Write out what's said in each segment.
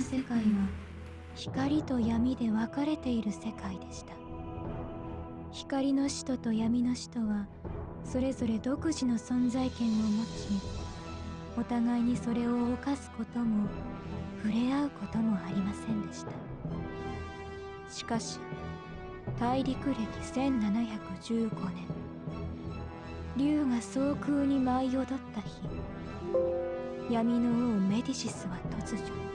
世界は光と闇で分かれている世界でした。光の使徒と闇の使徒はそれぞれ独自の存在権を持ちお互いにそれを犯すことも触れ合うこともありませんでした。しかし大陸歴1715年竜が総空に舞い踊った日闇の王メディシスは突如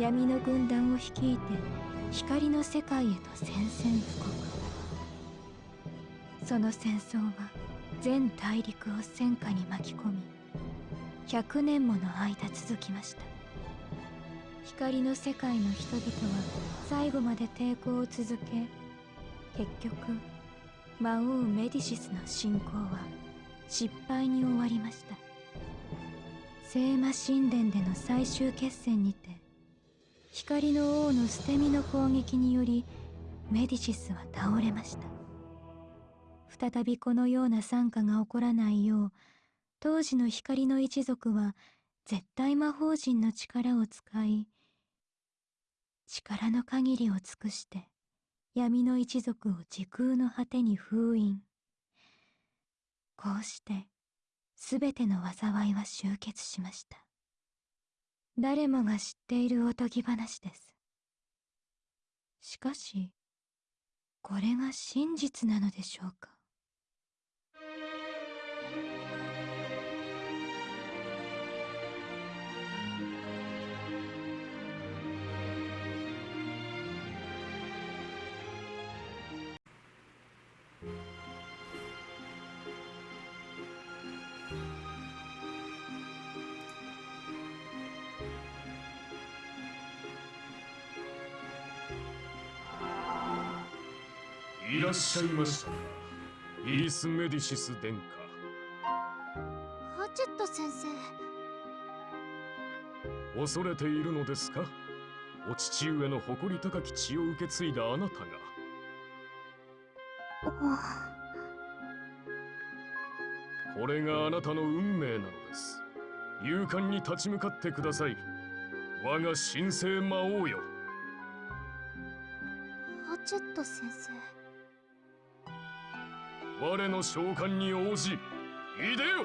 闇の軍団を率いて光の世界へと宣戦布告。その戦争は全大陸を戦火に巻き込み100年もの間続きました。光の世界の人々は最後まで抵抗を続け結局魔王メディシスの侵攻は失敗に終わりました。聖魔神殿での最終決戦にて光の王の捨て身の攻撃によりメディシスは倒れました。再びこのような惨禍が起こらないよう当時の光の一族は絶対魔法陣の力を使い力の限りを尽くして闇の一族を時空の果てに封印。こうして全ての災いは終結しました。誰もが知っているおとぎ話です。しかしこれが真実なのでしょうか？らっしゃいましたイリス・メディシス殿下。ハチェット先生。恐れているのですか？お父上の誇り高き血を受け継いだあなたが。これがあなたの運命なのです。勇敢に立ち向かってください。我が神聖魔王よ。ハチェット先生我の召喚に応じいでよ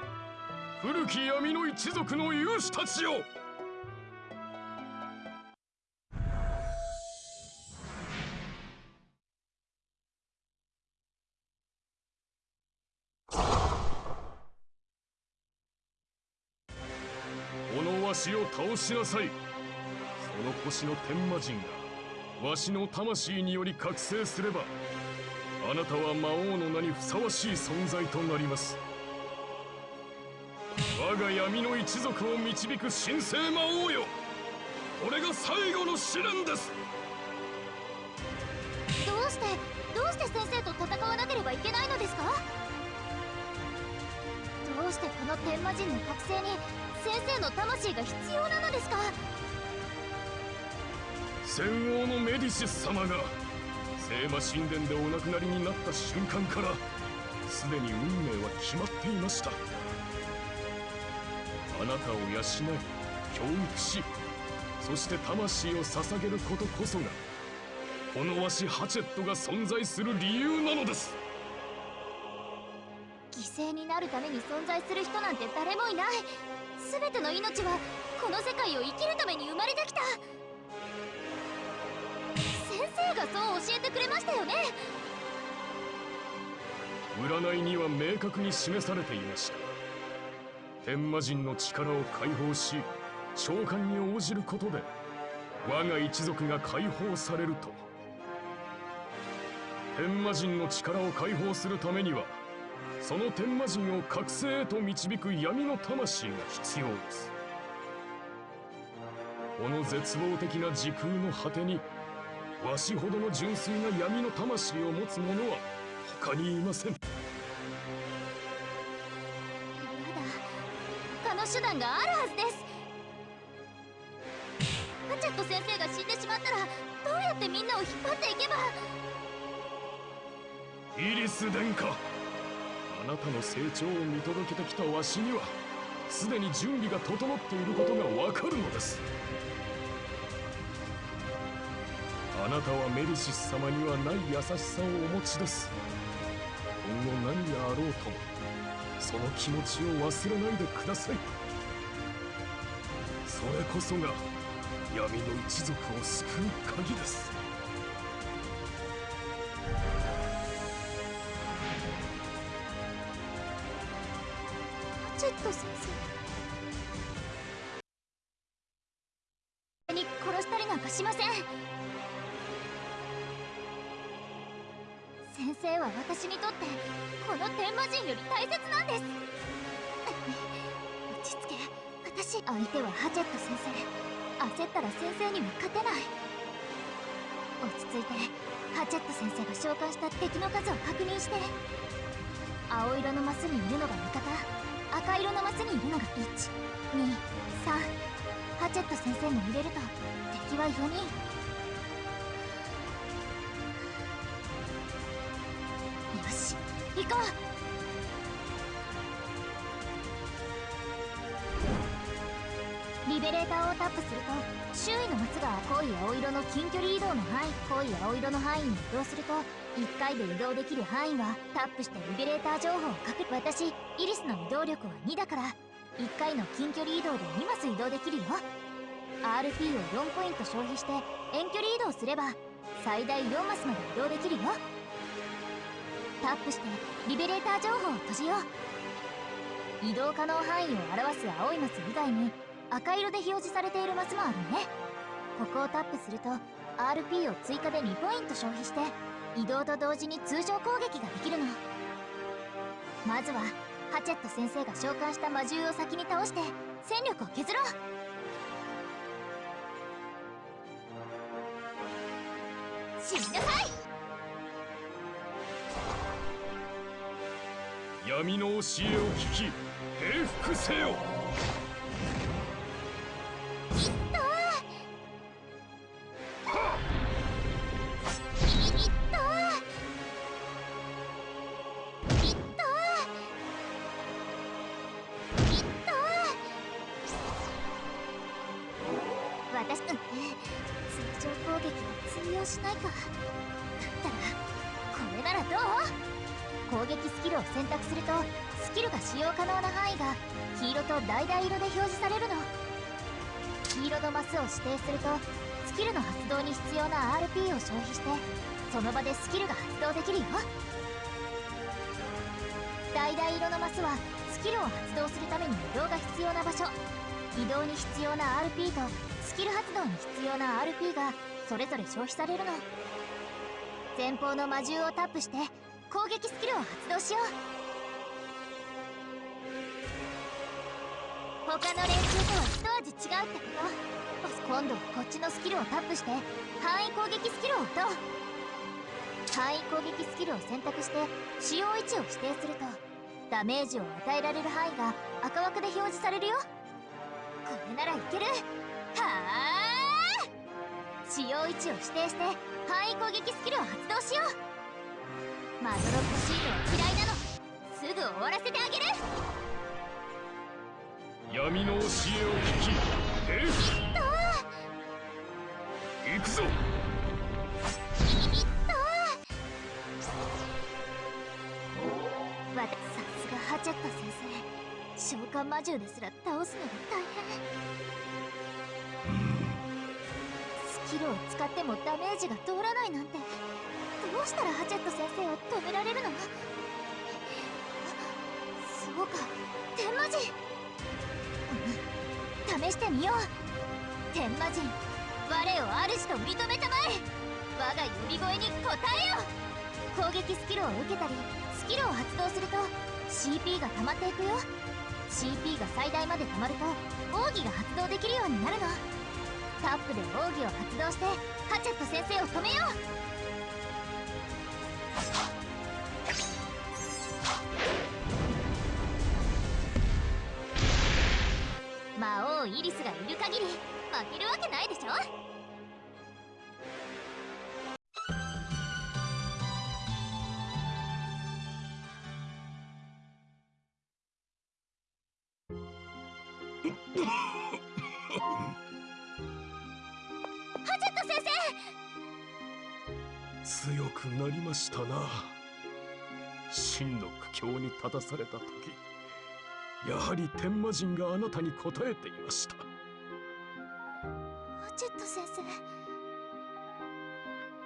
古き闇の一族の勇士たちよ。このわしを倒しなさい。その星の天魔人がわしの魂により覚醒すればあなたは魔王の名にふさわしい存在となります。我が闇の一族を導く神聖魔王よ。これが最後の試練です。どうしてどうして先生と戦わなければいけないのですか？どうしてこの天魔人の覚醒に先生の魂が必要なのですか？戦王のメディシス様が聖魔神殿でお亡くなりになった瞬間からすでに運命は決まっていました。あなたを養い教育しそして魂を捧げることこそがこのわしハチェットが存在する理由なのです。犠牲になるために存在する人なんて誰もいない。全ての命はこの世界を生きるために生まれてきた。生がそう教えてくれましたよね。占いには明確に示されていました。天魔人の力を解放し召喚に応じることで我が一族が解放されると。天魔人の力を解放するためにはその天魔人を覚醒へと導く闇の魂が必要です。この絶望的な時空の果てにわしほどの純粋な闇の魂を持つ者は他にいません。まだ他の手段があるはずです。ハチェット先生が死んでしまったらどうやってみんなを引っ張っていけば。イリス殿下あなたの成長を見届けてきたわしにはすでに準備が整っていることがわかるのですあなたはメルシス様にはない優しさをお持ちです。今後何があろうともその気持ちを忘れないでください。それこそが闇の一族を救う鍵です。移動できる範囲はタップしてリベレーター情報を書く私イリスの移動力は2だから1回の近距離移動で2マス移動できるよ。RP を4ポイント消費して遠距離移動すれば最大4マスまで移動できるよ。タップしてリベレーター情報を閉じよう。移動可能範囲を表す青いマス以外に赤色で表示されているマスもあるね。ここをタップすると RP を追加で2ポイント消費して移動と同時に通常攻撃ができるの。まずはハチェット先生が召喚した魔獣を先に倒して戦力を削ろう。死なさい。闇の教えを聞き平服せよ。消費されるの。前方の魔獣をタップして攻撃スキルを発動しよう。他の練習とは一味違うってこと。今度はこっちのスキルをタップして範囲攻撃スキルを打とう。範囲攻撃スキルを選択して使用位置を指定するとダメージを与えられる範囲が赤枠で表示されるよ。これならいける。はあ使用位置を指定して範囲攻撃スキルを発動しよう。まどろっこしいのは嫌いなの。すぐ終わらせてあげる。闇の教えを聞き平服行くぞ。わたさすがハチェット先生。召喚魔獣ですら倒すのが大変スキルを使ってもダメージが通らないなんて。どうしたらハチェット先生を止められるの？そうか。天魔人うん。試してみよう。天魔人我を主と認めたまえ。我が呼び声に応えよ攻撃スキルを受けたりスキルを発動すると CP が溜まっていくよ。CP が最大まで溜まると奥義が発動できるようになるの。タップで奥義を発動してハチェット先生を止めよう。魔王イリスがいる限り負けるわけないでしょ？したな。真の苦境に立たされた時やはり天魔人があなたに答えていました。ハチェット先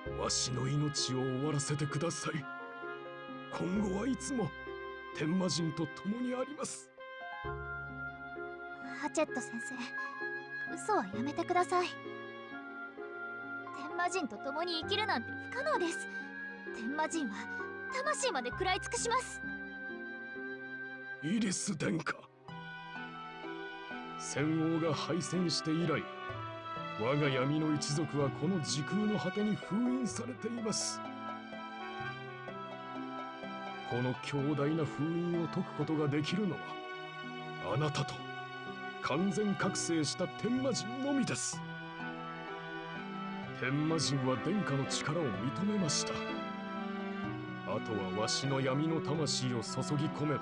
生。わしの命を終わらせてください。今後はいつも天魔人と共にあります。ハチェット先生嘘はやめてください。天魔人と共に生きるなんて不可能です天魔人は魂まで食らい尽くします。イリス殿下。戦王が敗戦して以来我が闇の一族はこの時空の果てに封印されています。この強大な封印を解くことができるのはあなたと完全覚醒した天魔人のみです。天魔人は殿下の力を認めました。とはわしの闇の魂を注ぎ込めば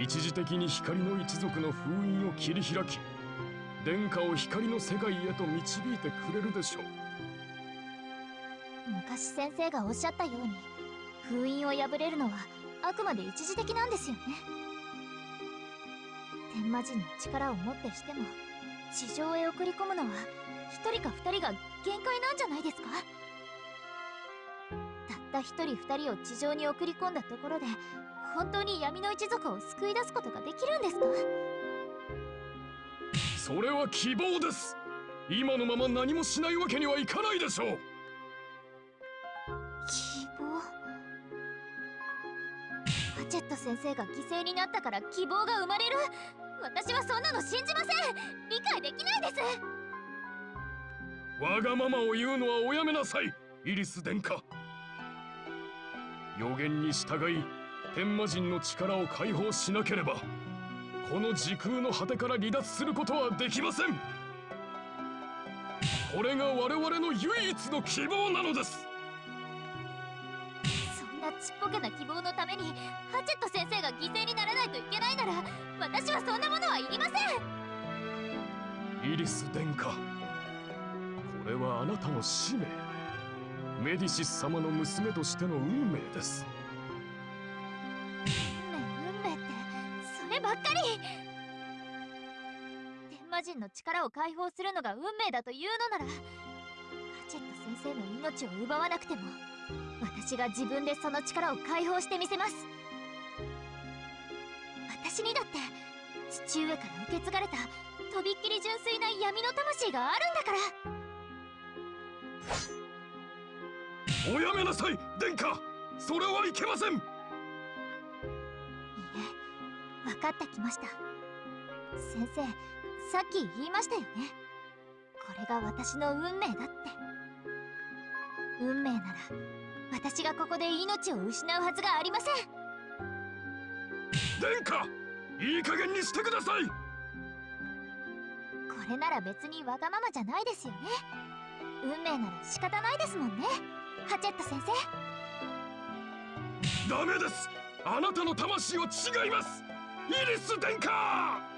一時的に光の一族の封印を切り開き殿下を光の世界へと導いてくれるでしょう。昔先生がおっしゃったように封印を破れるのはあくまで一時的なんですよね。天魔人の力をもってしても地上へ送り込むのは一人か二人が限界なんじゃないですか？たった一人二人を地上に送り込んだところで本当に闇の一族を救い出すことができるんですか？それは希望です。今のまま何もしないわけにはいかないでしょう。希望？ハチェット先生が犠牲になったから希望が生まれる？私はそんなの信じません。理解できないです。わがままを言うのはおやめなさいイリス殿下予言に従い天魔人の力を解放しなければこの時空の果てから離脱することはできません。これが我々の唯一の希望なのです。そんなちっぽけな希望のためにハチェット先生が犠牲にならないといけないなら私はそんなものはいりません。イリス殿下これはあなたの使命メディシス様の娘としての運命です。運命運命ってそればっかり。天魔人の力を解放するのが運命だというのならハチェット先生の命を奪わなくても私が自分でその力を解放してみせます。私にだって父上から受け継がれたとびっきり純粋な闇の魂があるんだから。おやめなさい殿下。それはいけません。いいえ分かってきました。先生さっき言いましたよね。これが私の運命だって。運命なら私がここで命を失うはずがありません。殿下いい加減にしてください。これなら別にわがままじゃないですよね。運命なら仕方ないですもんねハチェット先生？ダメです。あなたの魂は違います。イリス殿下！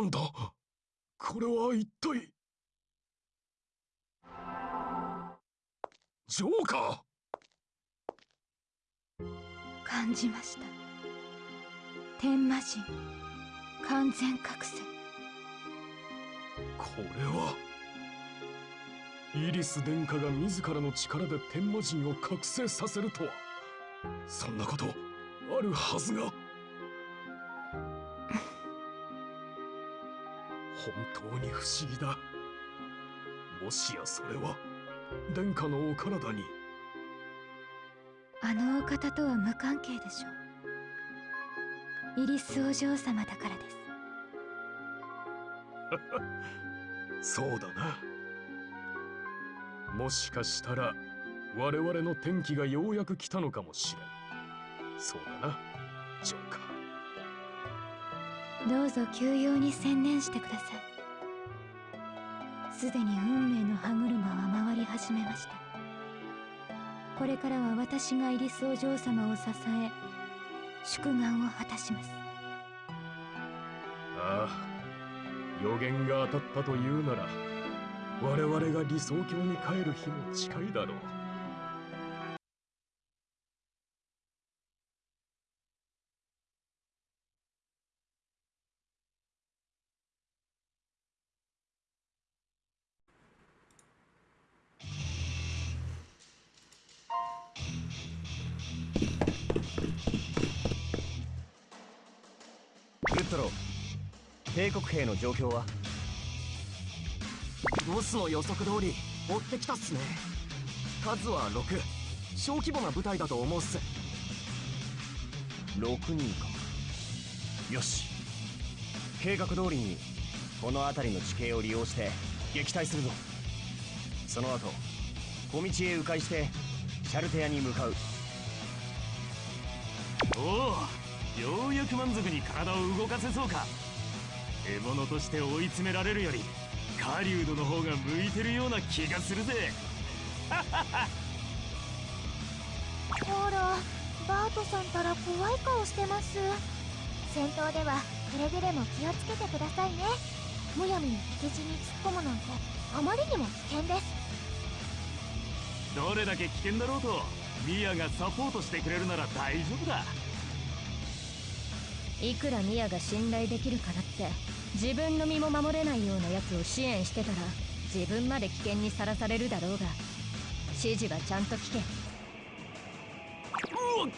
なんだ。これは一体。ジョーカ感じました。天魔人完全覚醒。ーこれは。イリス殿下が自らの力で天魔人を覚醒させるとは。そんなことあるはずが本当に不思議だ。もしやそれは殿下のお体に。あのお方とは無関係でしょう。イリスお嬢様だからです。そうだな。もしかしたら我々の転機がようやく来たのかもしれん。そうだなジョーカどうぞ休養に専念してください。すでに運命の歯車は回り始めました。これからは私がイリスお嬢様を支え祝願を果たします。ああ予言が当たったというなら我々が理想郷に帰る日も近いだろう。兵の状況は？ボスの予測通り追ってきたっすね。数は6小規模な部隊だと思うっす。6人か。よし。計画通りにこの辺りの地形を利用して撃退するぞ。その後小道へ迂回してシャルテアに向かう。おおようやく満足に体を動かせそうか獲物として追い詰められるより狩人の方が向いてるような気がするぜ。ほらバートさんたら怖い顔してます。戦闘ではくれぐれも気をつけてくださいね。むやみに敵陣に突っ込むなんてあまりにも危険です。どれだけ危険だろうとミアがサポートしてくれるなら大丈夫だいくらミアが信頼できるからって自分の身も守れないようなやつを支援してたら自分まで危険にさらされるだろうが指示はちゃんと聞け。うわ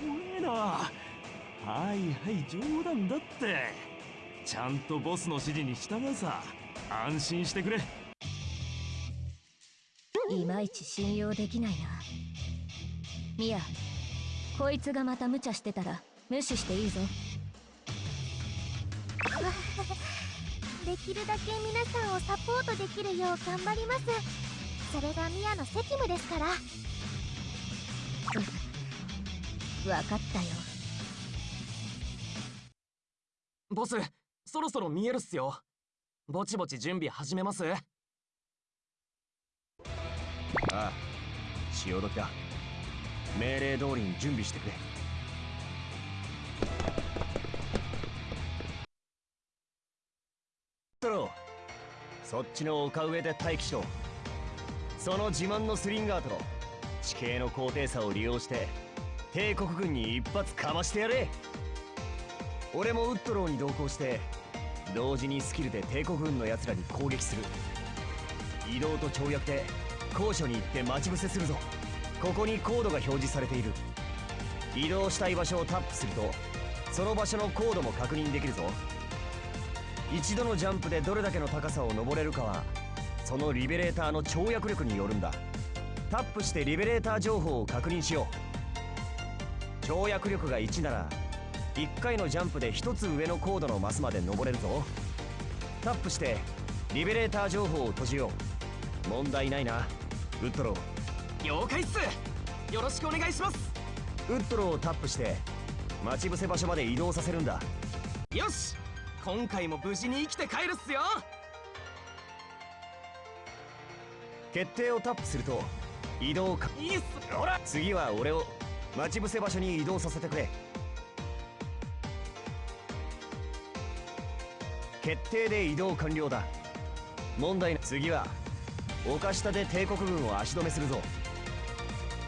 怖えな。はいはい冗談だって。ちゃんとボスの指示に従うさ。安心してくれ。いまいち信用できないな。ミアこいつがまた無茶してたら無視していいぞ。できるだけ皆さんをサポートできるよう頑張ります。それがミアの責務ですから。分かったよ。ボスそろそろ見えるっすよ。ぼちぼち準備始めます？ああ潮時だ。命令通りに準備してくれトロそっちの丘上で待機しろ。その自慢のスリンガーと地形の高低差を利用して帝国軍に一発かましてやれ。俺もウッドローに同行して同時にスキルで帝国軍の奴らに攻撃する。移動と跳躍で高所に行って待ち伏せするぞ。ここにコードが表示されている。移動したい場所をタップするとその場所のコードも確認できるぞ。一度のジャンプでどれだけの高さを登れるかはそのリベレーターの跳躍力によるんだ。タップしてリベレーター情報を確認しよう。跳躍力が1なら1回のジャンプで1つ上のコードのマスまで登れるぞ。タップしてリベレーター情報を閉じよう。問題ないな。ウッドロー。了解っす。よろしくお願いします。ウッドローをタップして待ち伏せ場所まで移動させるんだ。よし。今回も無事に生きて帰るっすよ。決定をタップすると移動か。いいっす。ほら。次は俺を待ち伏せ場所に移動させてくれ。決定で移動完了だ。問題な次は丘下で帝国軍を足止めするぞ。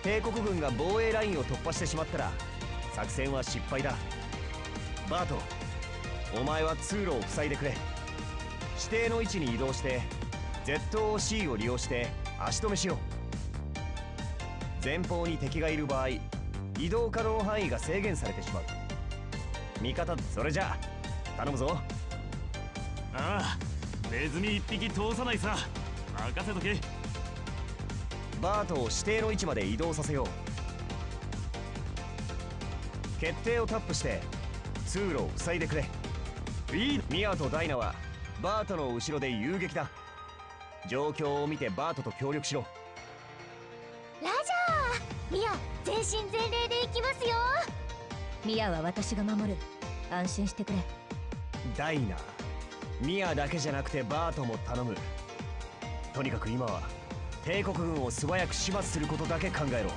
帝国軍が防衛ラインを突破してしまったら作戦は失敗だ。バートお前は通路を塞いでくれ。指定の位置に移動して ZOC を利用して足止めしよう。前方に敵がいる場合移動可能範囲が制限されてしまう。味方それじゃあ頼むぞ。ああネズミ一匹通さないさ。任せとけ。バートを指定の位置まで移動させよう決定をタップして通路を塞いでくれ。いいミアとダイナはバートの後ろで遊撃だ。状況を見てバートと協力しろ。ラジャー。ミア全身全霊で行きますよ。ミアは私が守る。安心してくれ。ダイナ。ミアだけじゃなくてバートも頼む。とにかく今は帝国軍を素早く始末することだけ考えろ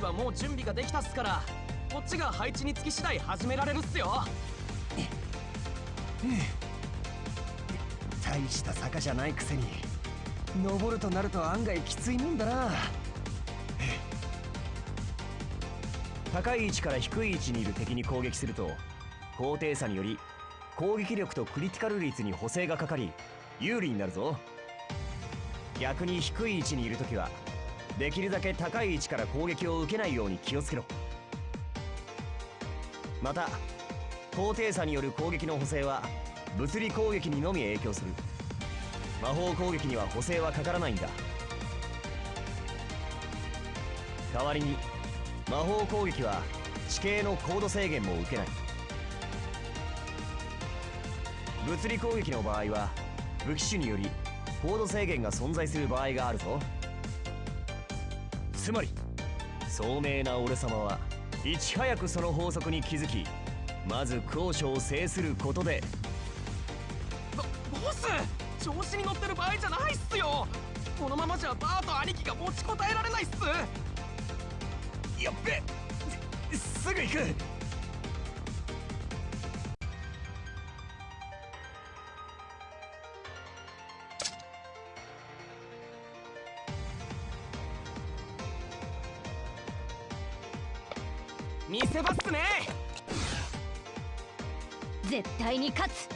バーと兄貴はもう準備ができたっすからこっちが配置につき次第始められるっすよ。大した坂じゃないくせに登るとなると案外きついもんだな。高い位置から低い位置にいる敵に攻撃すると高低差により攻撃力とクリティカル率に補正がかかり有利になるぞ。逆に低い位置にいる時はできるだけ高い位置から攻撃を受けないように気をつけろ。また高低差による攻撃の補正は物理攻撃にのみ影響する。魔法攻撃には補正はかからないんだ。代わりに魔法攻撃は地形の高度制限も受けない。物理攻撃の場合は武器種により高度制限が存在する場合があるぞ。つまり聡明な俺様はいち早くその法則に気づきまず高所を制することでボボス調子に乗ってる場合じゃないっすよ。このままじゃバーと兄貴が持ちこたえられないっす。やっべすすぐ行く対に勝つ。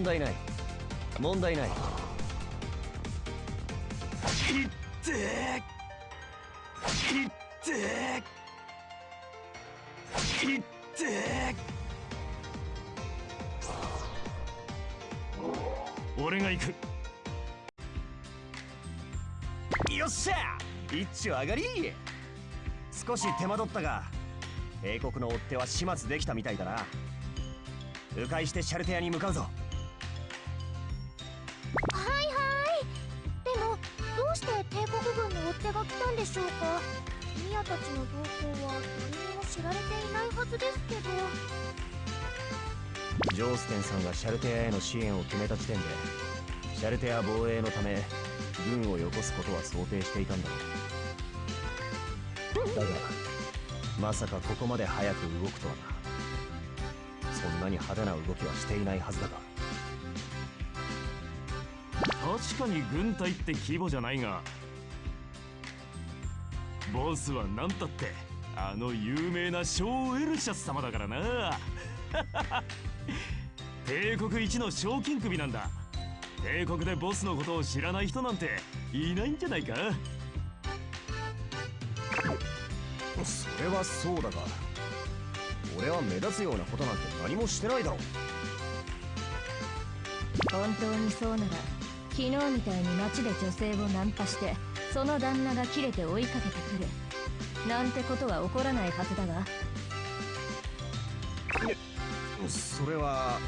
問題ない。問題ない。いっていっていって俺が行く。よっしゃ。一丁上がり。少し手間取ったが帝国の追っ手は始末できたみたいだな。迂回してシャルテアに向かうぞ。の動向は誰にも知られていないはずですけどジョーステンさんがシャルテアへの支援を決めた時点でシャルテア防衛のため軍をよこすことは想定していたんだろう。だがまさかここまで早く動くとはな。そんなに派手な動きはしていないはずだが。確かに軍隊って規模じゃないがボスは何たってあの有名なショー・エルシャス様だからな。帝国一の賞金首なんだ。帝国でボスのことを知らない人なんていないんじゃないか。それはそうだが俺は目立つようなことなんて何もしてないだろ本当にそうなら昨日みたいに街で女性をナンパしてその旦那が切れて追いかけてくる。なんてことは起こらないはずだが。それは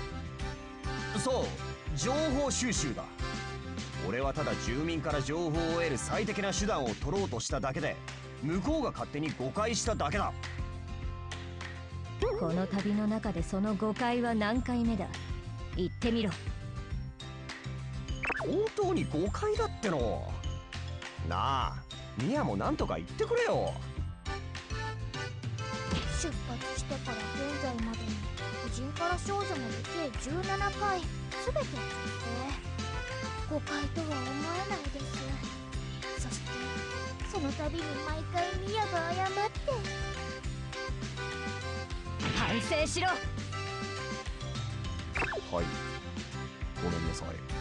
そう情報収集だ。俺はただ住民から情報を得る最適な手段を取ろうとしただけで向こうが勝手に誤解しただけだ。この旅の中でその誤解は何回目だ？言ってみろ本当に誤解だっての。なあミヤもなんとか言ってくれよ。出発してから現在までに夫人からー少女まで計17回全て作って誤解とは思えないです。そしてその度に毎回ミヤが謝って。反省しろ。はい。ごめんなさい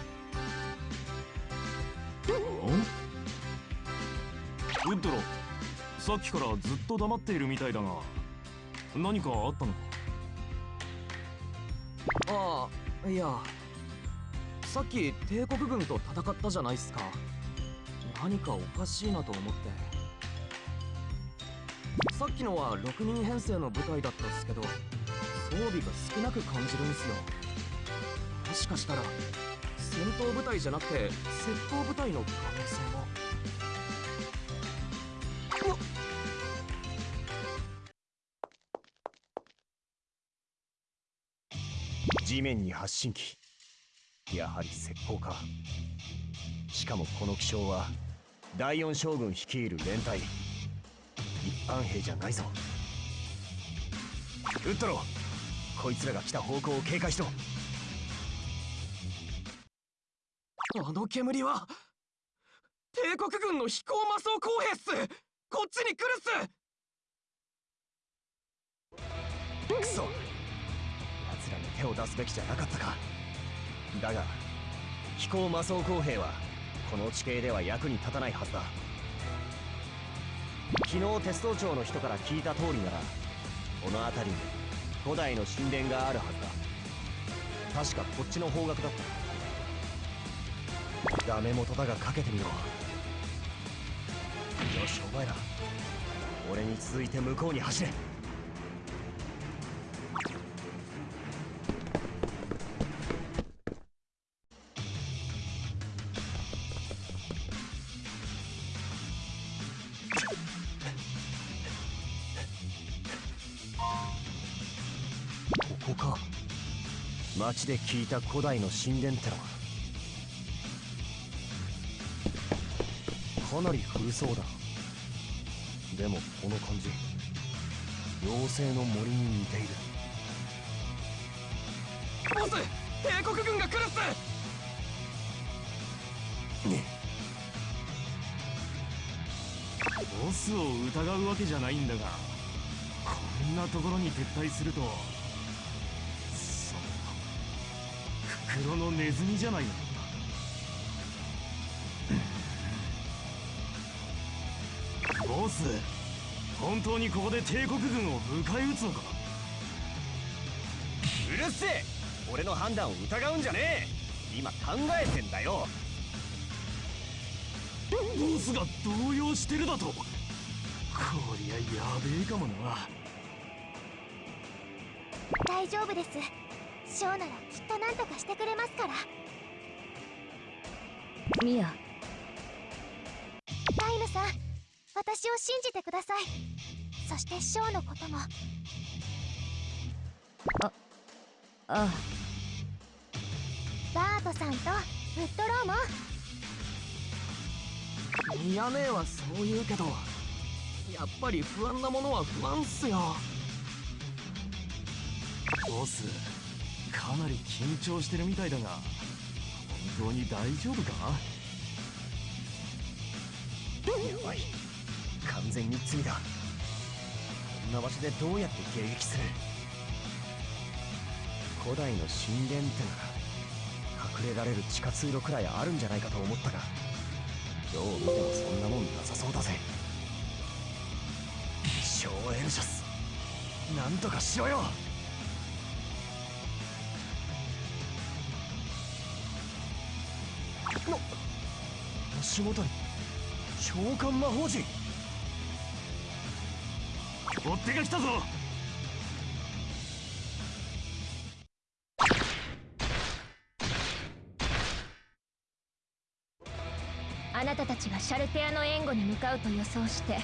ウッドロさっきからずっと黙っているみたいだが何かあったのか？ああいやさっき帝国軍と戦ったじゃないっすか。何かおかしいなと思って。さっきのは6人編成の部隊だったっすけど装備が少なく感じるんすよ。もしかしたら戦闘部隊じゃなくて窃盗部隊の可能性も。地面に発信機。やはり石膏か。しかもこの気象は第四将軍率いる連隊。一般兵じゃないぞ。ウッドローこいつらが来た方向を警戒しろ。あの煙は帝国軍の飛行魔装工兵っすこっちに来るっす。クソ。奴らに手を出すべきじゃなかったか。だが飛行魔装工兵はこの地形では役に立たないはずだ。昨日鉄道庁の人から聞いた通りならこの辺りに古代の神殿があるはずだ。確かこっちの方角だった。ダメ元だがかけてみろ。よしお前ら。俺に続いて向こうに走れ。ここか。町で聞いた古代の神殿ってのは。かなり古そうだ。でもこの感じ妖精の森に似ている。ボス帝国軍が来るっす！ボスを疑うわけじゃないんだがこんなところに撤退するとその袋のネズミじゃないのス本当にここで帝国軍を迎え撃つのか？うるせえ！俺の判断を疑うんじゃねえ！今考えてんだよ！ボスが動揺してるだと？こりゃやべえかもな。大丈夫です。ショーならきっと何とかしてくれますから。ミヤ。タイムさん私を信じてください。そしてショーのことも。ああ。バートさんとウッドローも。ミヤ姉はそう言うけどやっぱり不安なものは不安っすよ。ボスかなり緊張してるみたいだが本当に大丈夫か？やばい完全に罪だ。こんな場所でどうやって迎撃する？古代の神殿ってなら隠れられる地下通路くらいあるんじゃないかと思ったがどう見てもそんなもんなさそうだぜ。小エルシャスなんとかしろよ。の足元に召喚魔法陣。追っ手が来たぞ。あなたたちがシャルテアの援護に向かうと予想して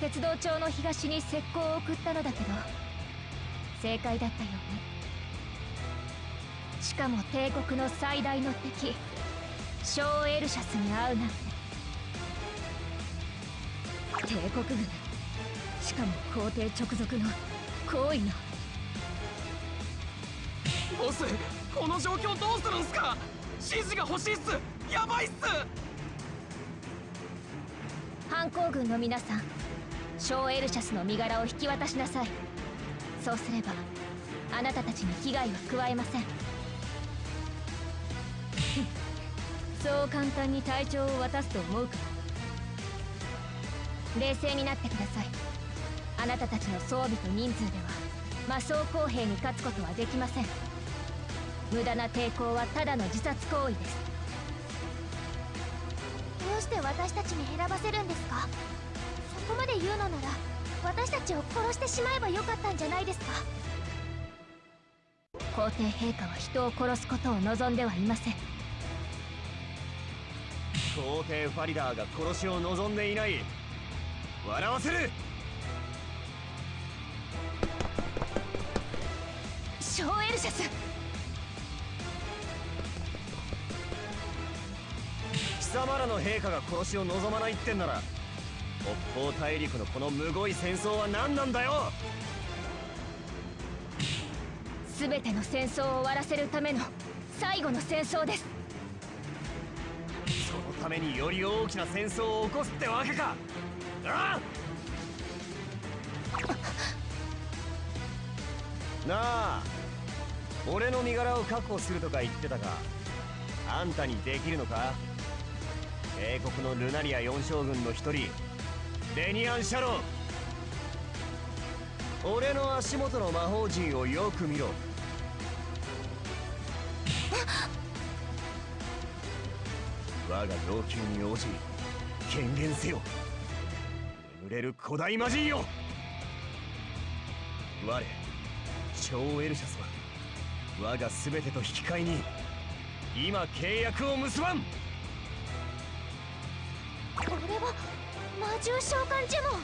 鉄道庁の東に石膏を送ったのだけど正解だったよね。しかも帝国の最大の敵ショーエルシャスに会うなんて。帝国軍。しかも皇帝直属の高位の。ボスこの状況どうするんすか？指示が欲しいっす。やばいっす。反抗軍の皆さん小エルシャスの身柄を引き渡しなさい。そうすればあなたたちに危害は加えません。そう簡単に隊長を渡すと思うか？冷静になってくださいあなたたちの装備と人数では魔装公兵に勝つことはできません。無駄な抵抗はただの自殺行為です。どうして私たちに選ばせるんですか？そこまで言うのなら私たちを殺してしまえばよかったんじゃないですか？皇帝陛下は人を殺すことを望んではいません。皇帝ファリダーが殺しを望んでいない。笑わせる小エルシャス。貴様らの陛下が殺しを望まないってんなら北方大陸のこのむごい戦争は何なんだよ！全ての戦争を終わらせるための最後の戦争です。そのためにより大きな戦争を起こすってわけか！ああ！なあ俺の身柄を確保するとか言ってたがあんたにできるのか？帝国のルナリア四将軍の一人デニアン・シャロン。俺の足元の魔法陣をよく見ろ。我が要求に応じ権限せよ。眠れる古代魔人よ。我超エルシャスは我が全てと引き換えに今契約を結ばん。これは魔獣召喚呪文。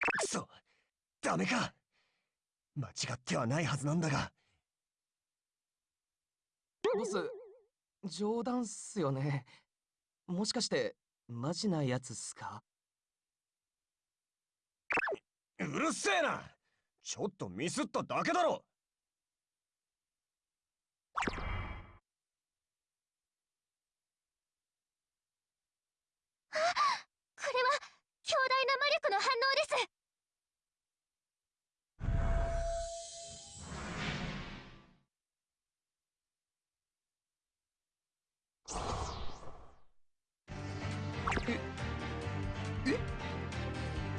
くそダメか。間違ってはないはずなんだが。ボス冗談っすよね。もしかしてマジなやつっすか？うるせえな！ちょっとミスっただけだろ！これは強大な魔力の反応です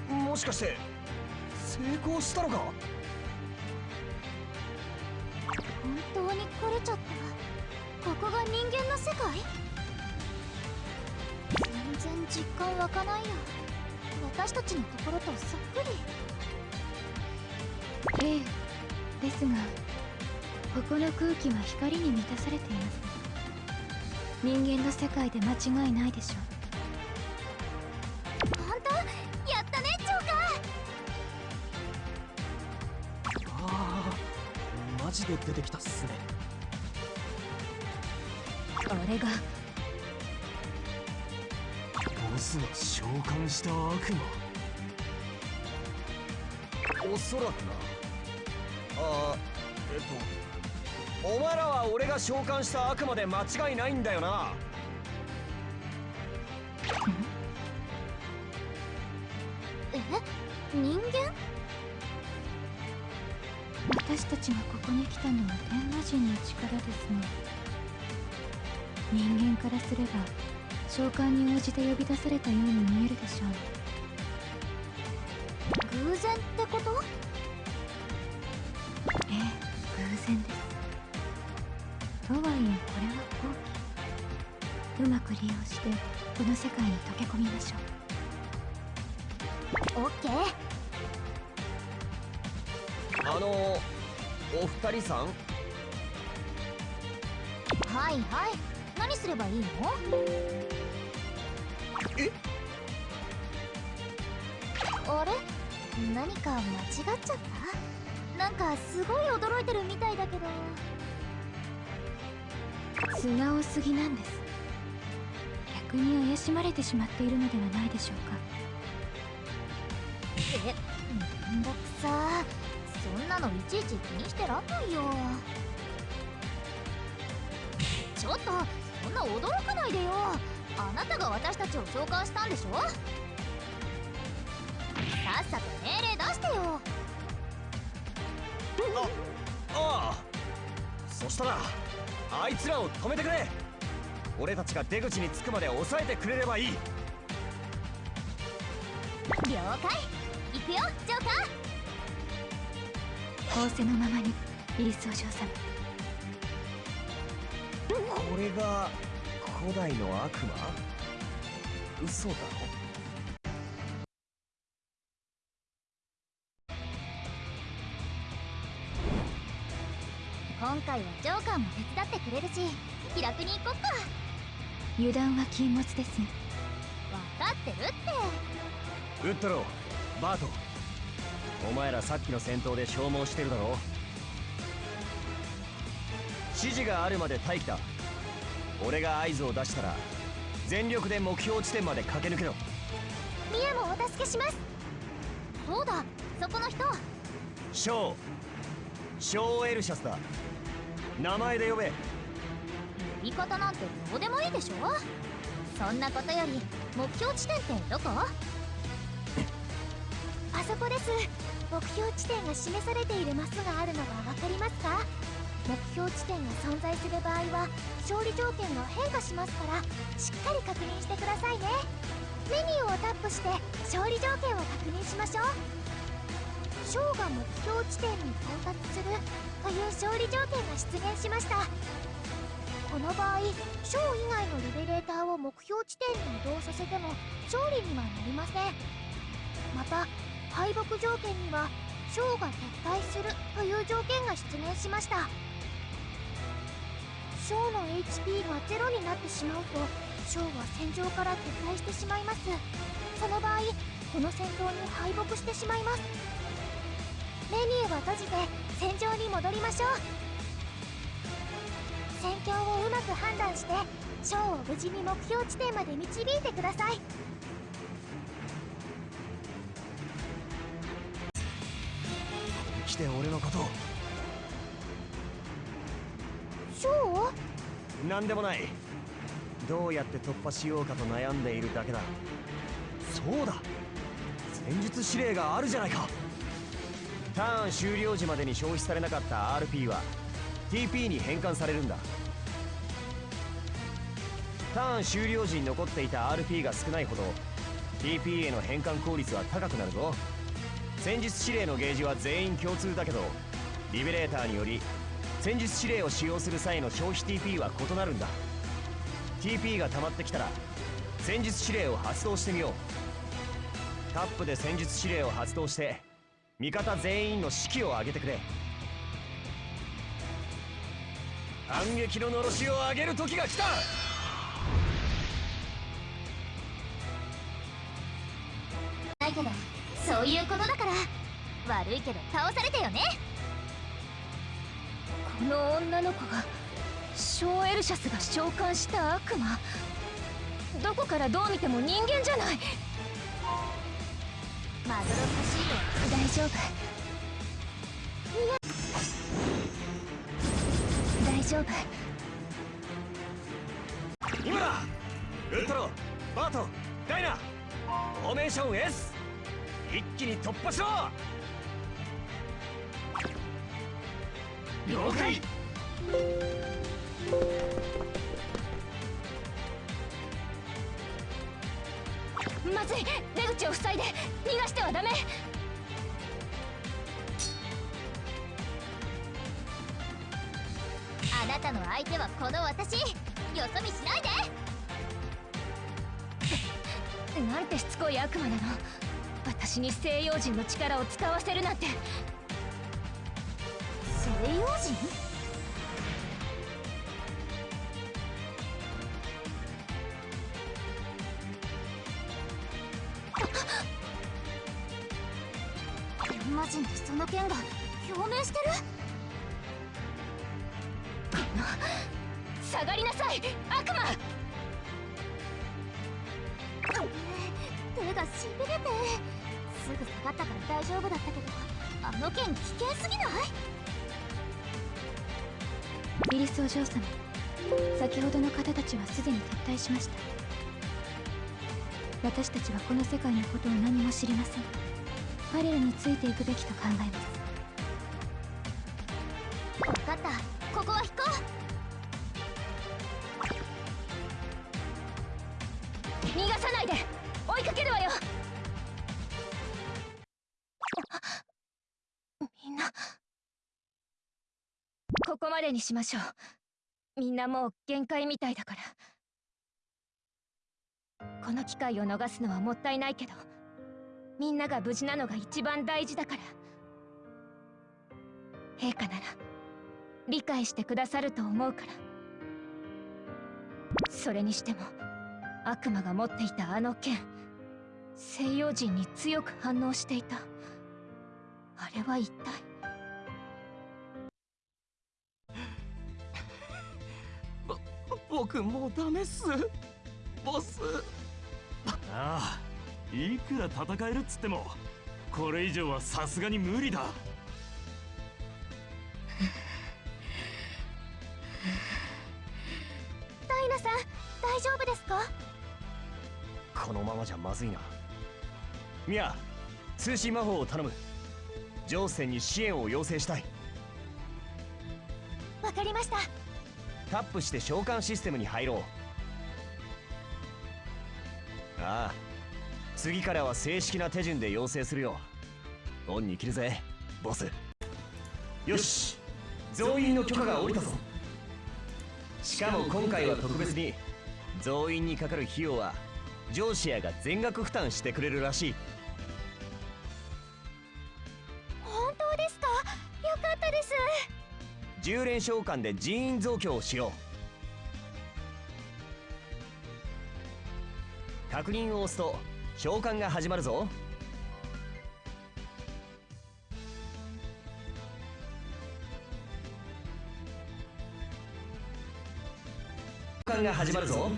もしかして成功したのか？本当に来れちゃった？ここが人間の世界？全然実感湧かないや私たちのところとそっくり。ええですがここの空気は光に満たされています人間の世界で間違いないでしょ。う本当？やったねジョーカー。ああマジで出てきたっすね。俺が。ボスが召喚した悪魔。おそらくな。あーえっとお前らは俺が召喚した悪魔で間違いないんだよな。え？人間？私たちがここに来たのは天魔人の力ですね。人間からすれば召喚に応じて呼び出されたように見えるでしょう。偶然ってこと？とはいえこれは好機うまく利用してこの世界に溶け込みましょう。オッケー。あのお二人さん？はいはい。何すればいいの？え？あれ？何か間違っちゃった？なんかすごい驚いてるみたいだけど素直すぎなんです。逆に怪しまれてしまっているのではないでしょうか。えめんどくさ。そんなのいちいち気にしてらんないよ。ちょっとそんな驚かないでよ。あなたが私たちを召喚したんでしょ？さっさと命令出してよ。ああそしたらあいつらを止めてくれ。俺たちが出口に着くまで抑えてくれればいい。了解。行くよジョーカー。仰せのままにイリスお嬢様これが古代の悪魔？嘘だろ？回はジョーカーも手伝ってくれるし気楽に行こっか。油断は禁物ですね。分かってるって。ウッドローバート。お前らさっきの戦闘で消耗してるだろ指示があるまで待機だ。俺が合図を出したら全力で目標地点まで駆け抜けろ。ミエもお助けします。そうだそこの人。ショー。ショーエルシャスだ名前で呼べ。呼び方なんてどうでもいいでしょ？そんなことより目標地点ってどこ？あそこです。目標地点が示されているマスがあるのが分かりますか？目標地点が存在する場合は勝利条件が変化しますからしっかり確認してくださいね。メニューをタップして勝利条件を確認しましょう。ショーが目標地点に到達するという勝利条件が出現しました。この場合ショー以外のリベレーターを目標地点に移動させても勝利にはなりません。また敗北条件にはショーが撤退するという条件が出現しました。ショーの HP がゼロになってしまうとショーは戦場から撤退してしまいます。その場合この戦闘に敗北してしまいます。メニューを閉じて戦場に戻りましょう。戦況をうまく判断してショーを無事に目標地点まで導いてください。来て俺のことを。ショー何でもない。どうやって突破しようかと悩んでいるだけだ。そうだ。戦術指令があるじゃないかターン終了時までに消費されなかった RP は TP に変換されるんだ。ターン終了時に残っていた RP が少ないほど TP への変換効率は高くなるぞ。戦術指令のゲージは全員共通だけどリベレーターにより戦術指令を使用する際の消費 TP は異なるんだ。TP が溜まってきたら戦術指令を発動してみよう。タップで戦術指令を発動して味方全員の士気を上げてくれ。反撃ののろしを上げる時が来た。ないけどそういうことだから。悪いけど倒されたよね。この女の子がショーエルシャスが召喚した悪魔。どこからどう見ても人間じゃない。マドロットシートは大丈夫。大丈夫。今だ。ウッドロバートダイナ。フォーメーション S 一気に突破しろ。了解。まずい。出口を塞いで逃がしてはダメ。あなたの相手はこの私。よそ見しないで。なんてしつこい悪魔なの。私に西洋人の力を使わせるなんて。西洋人？魔人とその剣が表明してる。下がりなさい。悪魔。腕がしびれて。すぐ下がったから大丈夫だったけどあの剣危険すぎない？イリスお嬢様先ほどの方たちはすでに撤退しました。私たちはこの世界のことを何も知りません。彼らについていくべきと考えます。分かった。ここは引こう。逃がさないで。追いかけるわよ。みんな。ここまでにしましょう。みんなもう限界みたいだから。この機会を逃すのはもったいないけどみんなが無事なのが一番大事だから。陛下なら理解してくださると思うから。それにしても悪魔が持っていたあの剣西洋人に強く反応していた。あれは一体？僕もうダメっす。ボス。ああいくら戦えるっつってもこれ以上はさすがに無理だ。ダイナさん大丈夫ですか？このままじゃまずいな。ミア通信魔法を頼む。ジョーセンに支援を要請したい。わかりました。タップして召喚システムに入ろう。ああ次からは正式な手順で要請するよオンに切るぜボス。よし増員の許可が下りたぞ。しかも今回は特別に増員にかかる費用はジョーシアが全額負担してくれるらしい。本当ですか？よかったです。10連召喚で人員増強をしよう。確認を押すと召喚が始まるぞ。召喚が始まるぞ。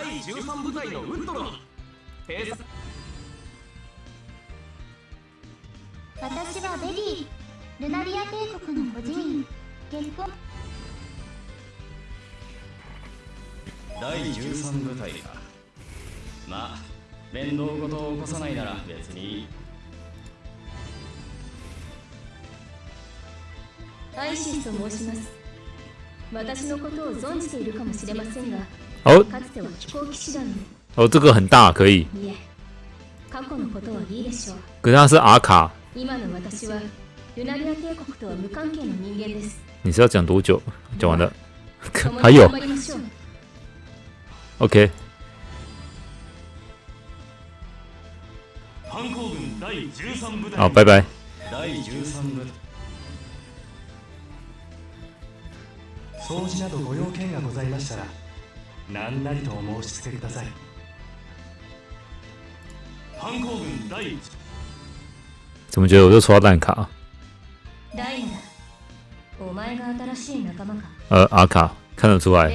第13部隊のウッドロペース私はベリールナリア帝国の孤児院結婚。第13部隊かまあ面倒事を起こさないなら別にいい。アイシスと申します。私のことを存じているかもしれませんが哦かつては飛行騎士団の哦，这个很大，可以。いえ過去のことはいいでしょう可是它是阿卡，今の私はルナリア帝国とは無関係の人間です你是要讲多久？讲完了，共に还有頑張りましょう，OK，反抗軍第13部隊好，拜拜。 何なりとお申し付けください。反抗軍第1怎么觉得我就抽到烂卡？ダイナお前が新しい仲間か？呃，阿卡看得出来，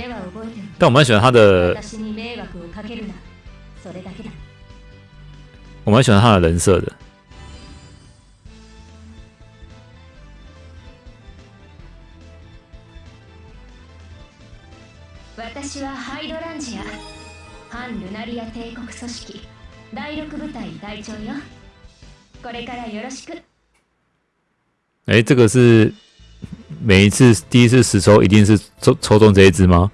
但我蛮喜欢他的，私に迷惑をかけるな。それだけだ。我蛮喜欢他的人设的。私は反ルナリア帝国組織第6部隊隊長よこれからよろしく哎，这个是每一次第一次实抽一定是抽抽中这一只吗？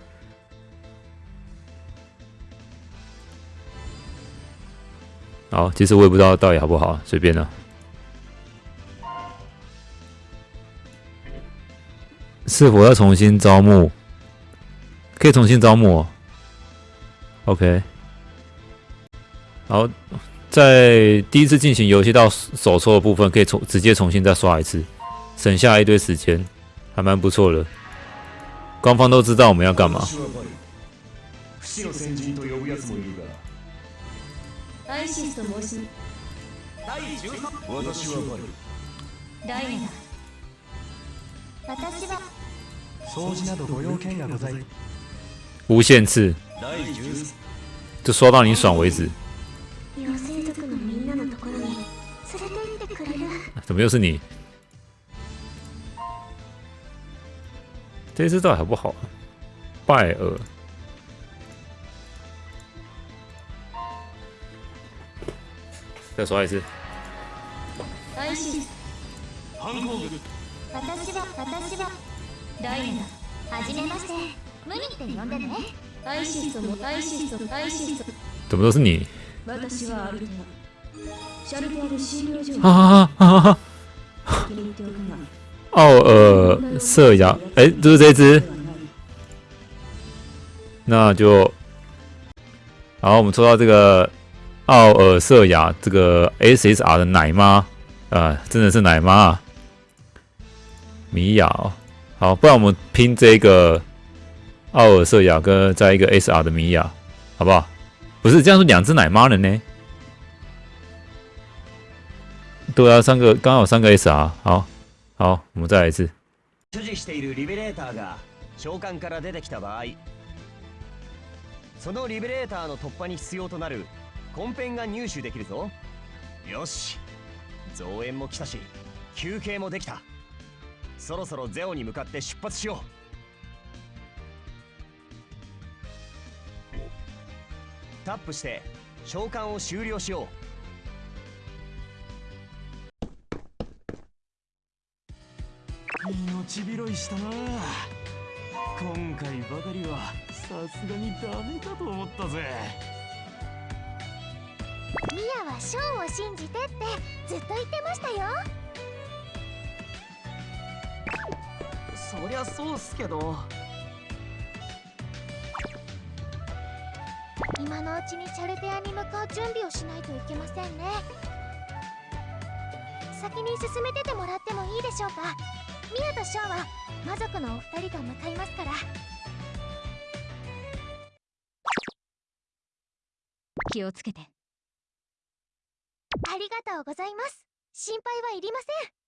好，其实我也不知道到底好不好，随便了。是否要重新招募？可以重新招募哦。 OK。好，在第一次进行游戏到手抽的部分，可以重直接重新再刷一次。省下一堆时间，还蛮不错的。官方都知道我们要干嘛。不死の先人と呼ぶやつもいるがアイシスと申し第13私はバルダイヤだ私は掃除などご用件がござい无限次，第13就刷到你爽为止。妖精族のみんなのところに連れて行ってくれる怎么又是你？这一次到底好不好？拜尔，再刷一次。アイシス反抗軍私は私はダイヤはじめましてムニって呼んでねだアイシスともアイシスとアイシスと怎么都是你？私はアルテアシャルテアで診療所を啊啊啊！先に言っておくが奥尔瑟雅，哎，就是这只。那就，好，我们抽到这个奥尔瑟雅这个 SSR 的奶妈，啊、真的是奶妈、啊。米娅、哦，好，不然我们拼这个奥尔瑟雅哥，在一个 SR 的米娅，好不好？不是这样说，两只奶妈了呢？对啊，三个刚好三个 SR，好，好，我们再来一次。所持しているリベレーターが召喚から出てきた場合、そのリベレーターの突破に必要となるコンペンが入手できるぞ。よし、増援も来たし、休憩もできた。そろそろゼオに向かって出発しよう。タップして召喚を終了しよう。命拾いしたな。今回ばかりはさすがにダメかと思ったぜ。ミヤはショーンを信じてってずっと言ってましたよ。そりゃそうっすけどちにシャルテアに向かう準備をしないといけませんね。先に進めててもらってもいいでしょうか。ミヤとショーンは魔族のお二人と向かいますから。気をつけて。ありがとうございます。心配はいりません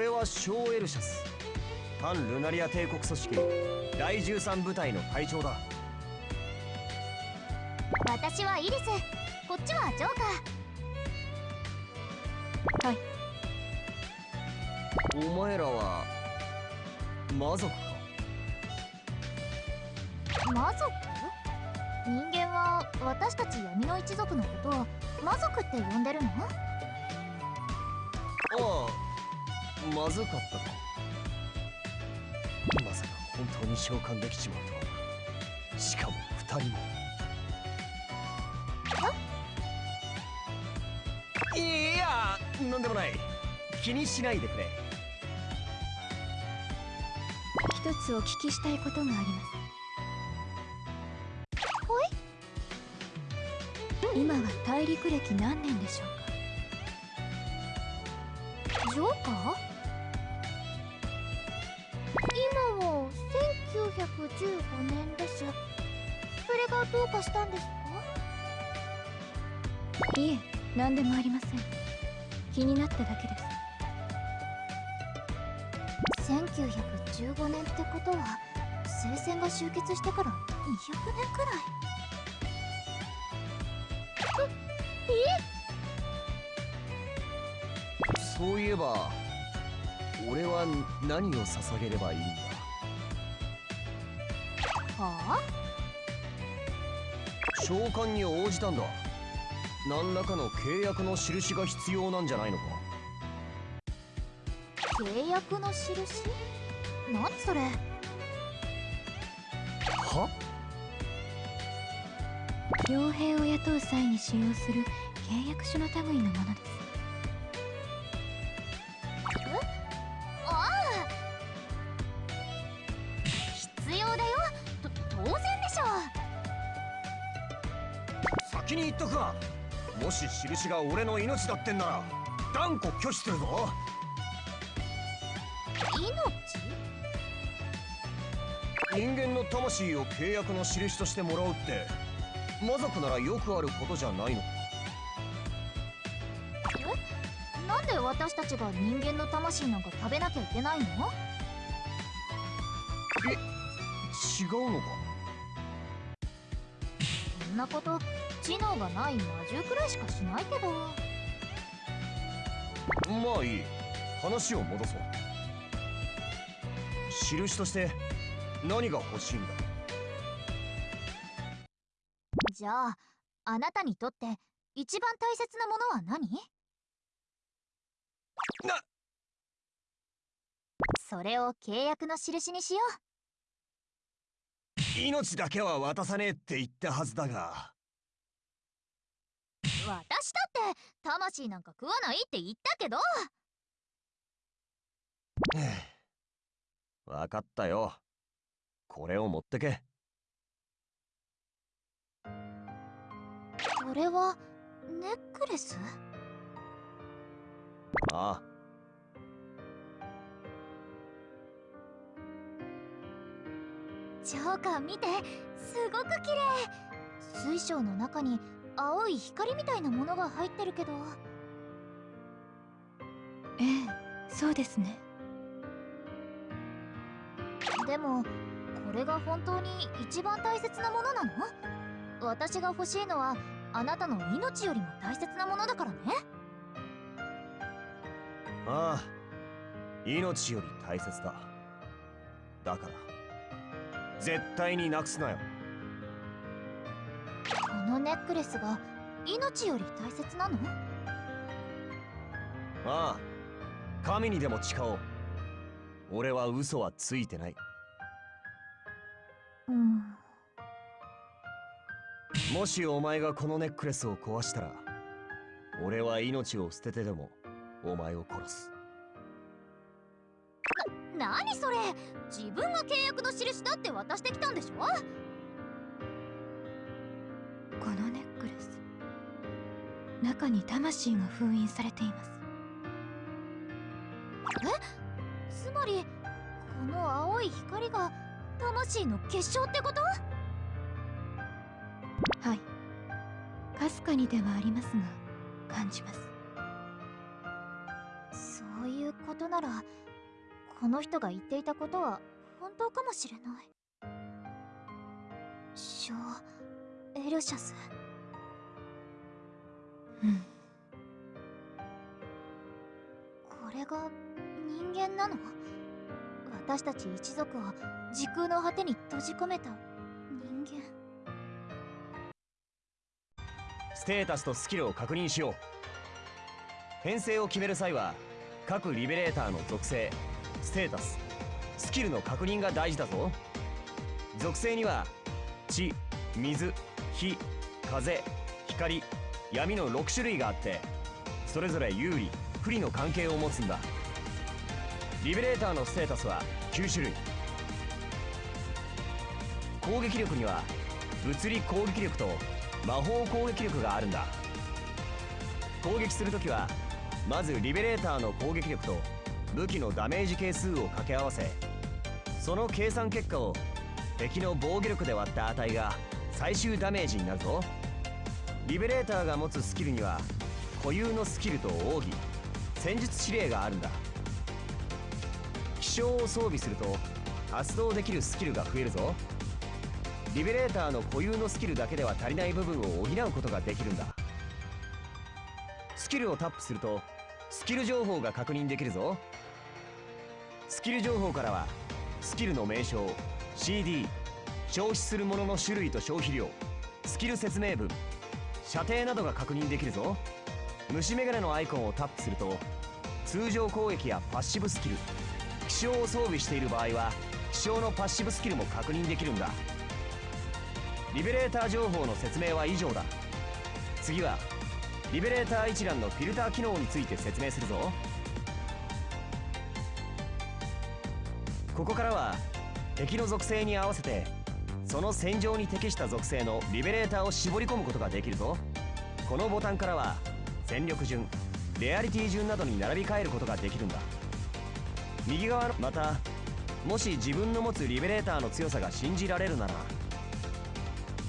俺はショーエルシャス。反ルナリア帝国組織第13部隊の隊長だ。私はイリス。こっちはジョーカー。お前らは魔族か？魔族？人間は私たち闇の一族のことを魔族って呼んでるの？ああまずかったかまさか本当に召喚できちまうとはしかも二人もいやなんでもない。気にしないでくれ。一つお聞きしたいことがあります。ほい今は大陸歴何年でしょうか？ジョーカー？どうかしたんですか？いえ何でもありません。気になっただけです。1915年ってことは聖戦が終結してから200年くらい。そういえば俺は何を捧げればいいんだ？召喚に応じたんだ。何らかの契約の印が必要なんじゃないのか。契約の印？何それ？は？傭兵を雇う際に使用する契約書の類のものですもし印が俺の命だってんなら断固拒否するぞ。命？人間の魂を契約の印としてもらうって魔族ならよくあることじゃないの。え？なんで私たちが人間の魂なんか食べなきゃいけないの？え違うのか？そんなこと知能がない魔獣くらいしかしないけど。まあいい。話を戻そう。印として何が欲しいんだ？じゃああなたにとって一番大切なものは何？な！それを契約の印にしよ命だけは渡さねえって言ったはずだが。う私だって魂なんか食わないって言ったけど。分かったよ。これを持ってけ。それはネックレス？ああ。ジョーカー見てすごく綺麗。水晶の中に青い光みたいなものが入ってるけど。ええそうですね。でもこれが本当に一番大切なものなの？私が欲しいのはあなたの命よりも大切なものだからね。ああ命より大切だ。だから絶対になくすなよネックレスが命より大切なの？ああ神にでも誓おう。俺は嘘はついてない。うん。もしお前がこのネックレスを壊したら俺は命を捨ててでもお前を殺す。何それ？自分が契約の印だって渡してきたんでしょ？中に魂が封印されています。え？つまりこの青い光が魂の結晶ってこと？はい。かすかにではありますが感じます。そういうことならこの人が言っていたことは本当かもしれない。ショエルシャス。これが人間なの？私たち一族を時空の果てに閉じ込めた人間。ステータスとスキルを確認しよう。編成を決める際は各リベレーターの属性ステータススキルの確認が大事だぞ。属性には地水火風光。闇の6種類があってそれぞれ有利不利の関係を持つんだ。リベレーターのステータスは9種類。攻撃力には物理攻撃力と魔法攻撃力があるんだ。攻撃するときはまずリベレーターの攻撃力と武器のダメージ係数を掛け合わせその計算結果を敵の防御力で割った値が最終ダメージになるぞ。リベレーターが持つスキルには固有のスキルと奥義戦術指令があるんだ。気象を装備すると発動できるスキルが増えるぞ。リベレーターの固有のスキルだけでは足りない部分を補うことができるんだ。スキルをタップするとスキル情報が確認できるぞ。スキル情報からはスキルの名称 CD 消費するものの種類と消費量スキル説明文射程などが確認できるぞ。虫眼鏡のアイコンをタップすると通常攻撃やパッシブスキル気象を装備している場合は気象のパッシブスキルも確認できるんだ。リベレーター情報の説明は以上だ。次はリベレーター一覧のフィルター機能について説明するぞ。ここからは敵の属性に合わせてその戦場に適した属性のリベレーターを絞り込むことができるぞ。このボタンからは戦力順レアリティ順などに並び替えることができるんだ。右側のまたもし自分の持つリベレーターの強さが信じられるなら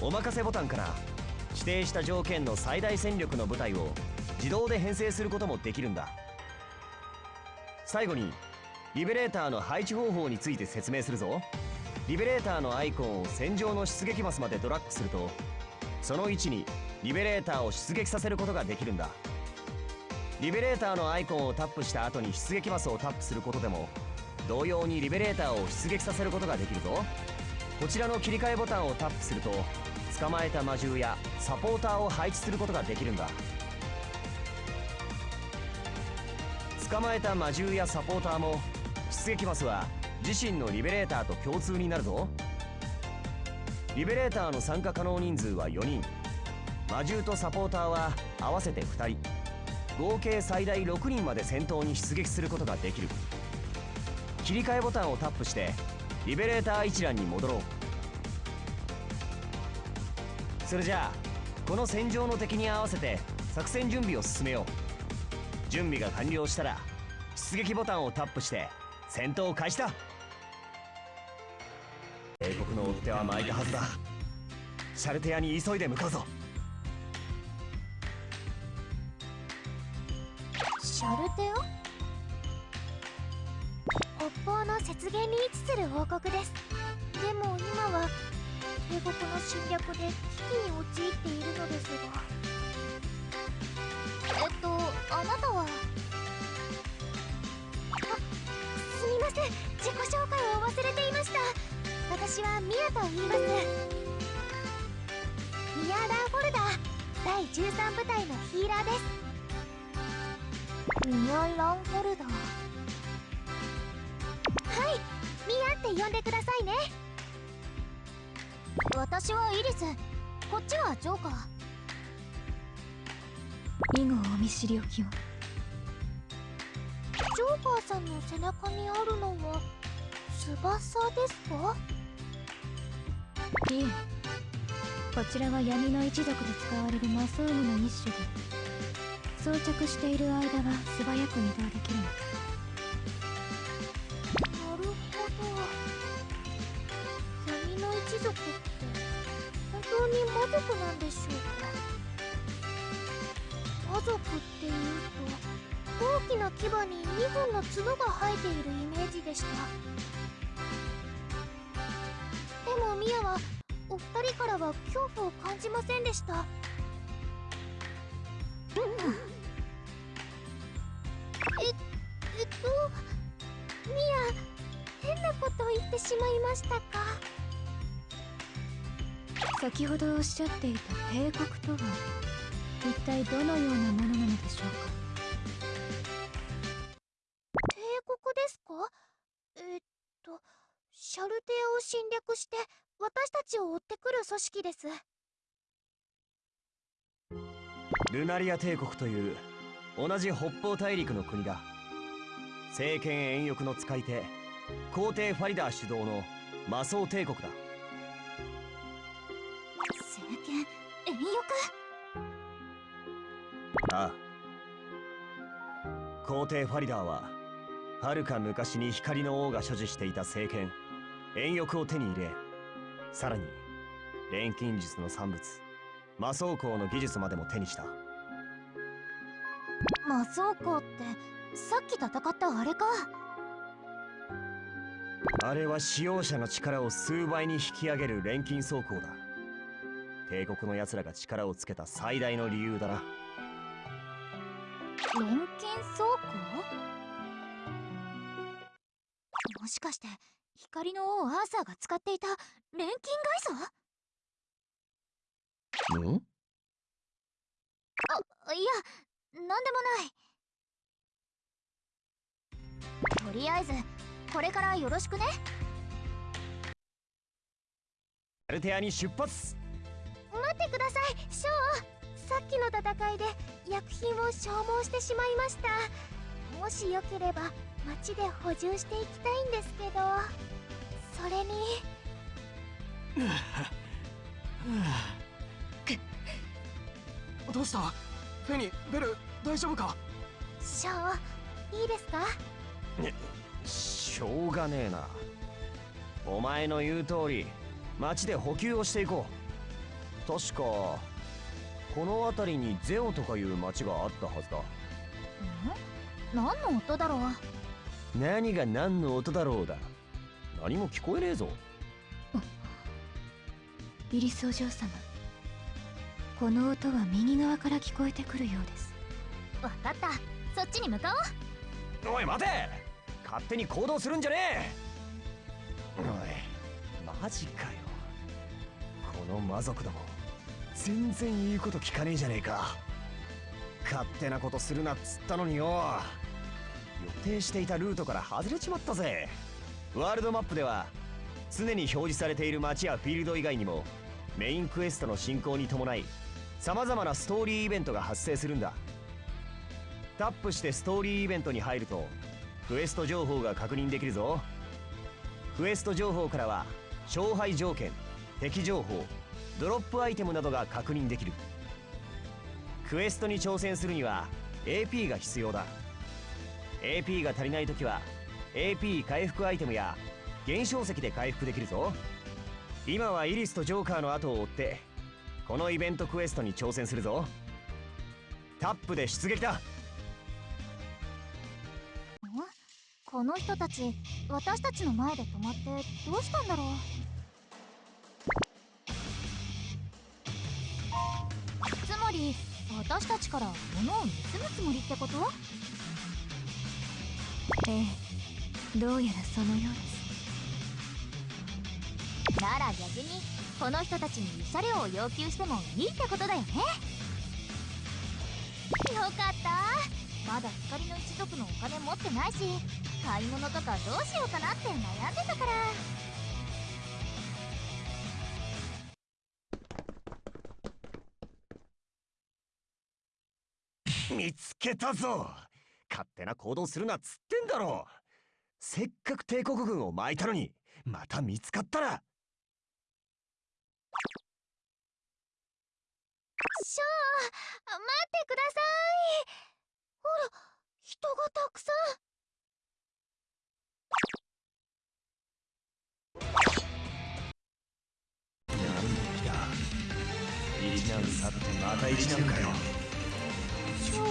お任せボタンから指定した条件の最大戦力の部隊を自動で編成することもできるんだ。最後にリベレーターの配置方法について説明するぞ。リベレーターのアイコンを戦場の出撃マスまでドラッグするとその位置にリベレーターを出撃させることができるんだ。リベレーターのアイコンをタップした後に出撃マスをタップすることでも同様にリベレーターを出撃させることができるぞ。こちらの切り替えボタンをタップすると捕まえた魔獣やサポーターを配置することができるんだ。捕まえた魔獣やサポーターも出撃マスは自身のリベレーターと共通になるぞ。リベレーターの参加可能人数は4人。魔獣とサポーターは合わせて2人。合計最大6人まで戦闘に出撃することができる。切り替えボタンをタップしてリベレーター一覧に戻ろう。それじゃあこの戦場の敵に合わせて作戦準備を進めよう。準備が完了したら出撃ボタンをタップして戦闘開始だ帝国の追っ手は巻いたはずだ。シャルテアに急いで向かうぞ。シャルテア？北方の雪原に位置する王国です。でも今は帝国の侵略で危機に陥っているのですが。えっとあなたは？あすみません。自己紹介を忘れていました。私はミアと言います。ミア・ラーフォルダー第13部隊のヒーラーです。ミア・ランフォルダーはいミアって呼んでくださいね私はイリスこっちはジョーカー以後お見知りおきをジョーカーさんの背中にあるのは翼です。かいえ。こちらは闇の一族で使われる魔装具の一種で装着している間は素早く移動できるのなるほど。闇の一族って本当に魔族なんでしょうか？魔族っていうと大きな牙に2本の角が生えているイメージでした。でもミアはお二人からは恐怖を感じませんでした。ええっとミア変なこと言ってしまいましたか？先ほどおっしゃっていた帝国とは一体どのようなものなのでしょうか？帝国ですか？えっとシャルテアを侵略して私たちを追ってくる組織です。ルナリア帝国という同じ北方大陸の国だ。政権遠翼の使い手皇帝ファリダー主導の魔装帝国だ。政権遠翼？ああ。皇帝ファリダーははるか昔に光の王が所持していた政権遠翼を手に入れさらに錬金術の産物魔装工の技術までも手にした。魔装工ってさっき戦ったあれか？あれは使用者の力を数倍に引き上げる錬金装甲だ。帝国の奴らが力をつけた最大の理由だな。錬金装甲？もしかして光の王アーサーが使っていた錬金外装んあいやなんでもない。とりあえずこれからよろしくね。アルテアに出発。待ってくださいショー。さっきの戦いで薬品を消耗してしまいました。もしよければ町で補充していきたいんですけどそれに。どうした？フェニベル大丈夫か？ショーいいですか？しょうがねえな。お前の言う通り町で補給をしていこう。確かこの辺りにゼオとかいう町があったはずだ。何の音だろう？何が何の音だろうだ何も聞こえねえぞ。イリスお嬢様。この音は右側から聞こえてくるようです。わかった。そっちに向かおう。おい待て。勝手に行動するんじゃねえ。おいマジかよ。この魔族ども全然言うこと聞かねえじゃねえか。勝手なことするなっつったのによ。予定していたルートから外れちまったぜワールドマップでは常に表示されている街やフィールド以外にもメインクエストの進行に伴い様々なストーリーイベントが発生するんだ。タップしてストーリーイベントに入るとクエスト情報が確認できるぞ。クエスト情報からは勝敗条件敵情報ドロップアイテムなどが確認できる。クエストに挑戦するには AP が必要だ。AP が足りない時は AP 回復アイテムや減少石で回復できるぞ。今はイリスとジョーカーの後を追ってこのイベントクエストに挑戦するぞ。タップで出撃だ。この人たち私たちの前で止まってどうしたんだろう？つまり私たちから物を盗むつもりってこと？ええどうやらそのようですなら逆にこの人たちに慰謝料を要求してもいいってことだよね。よかった。まだ光の一族のお金持ってないし買い物とかどうしようかなって悩んでたから。見つけたぞ。勝手な行動するなっつってんだろせっかく帝国軍を巻いたのにまた見つかったら。ショー待ってください。ほら人がたくさん。なんで来た一難去ってまた一難かよショー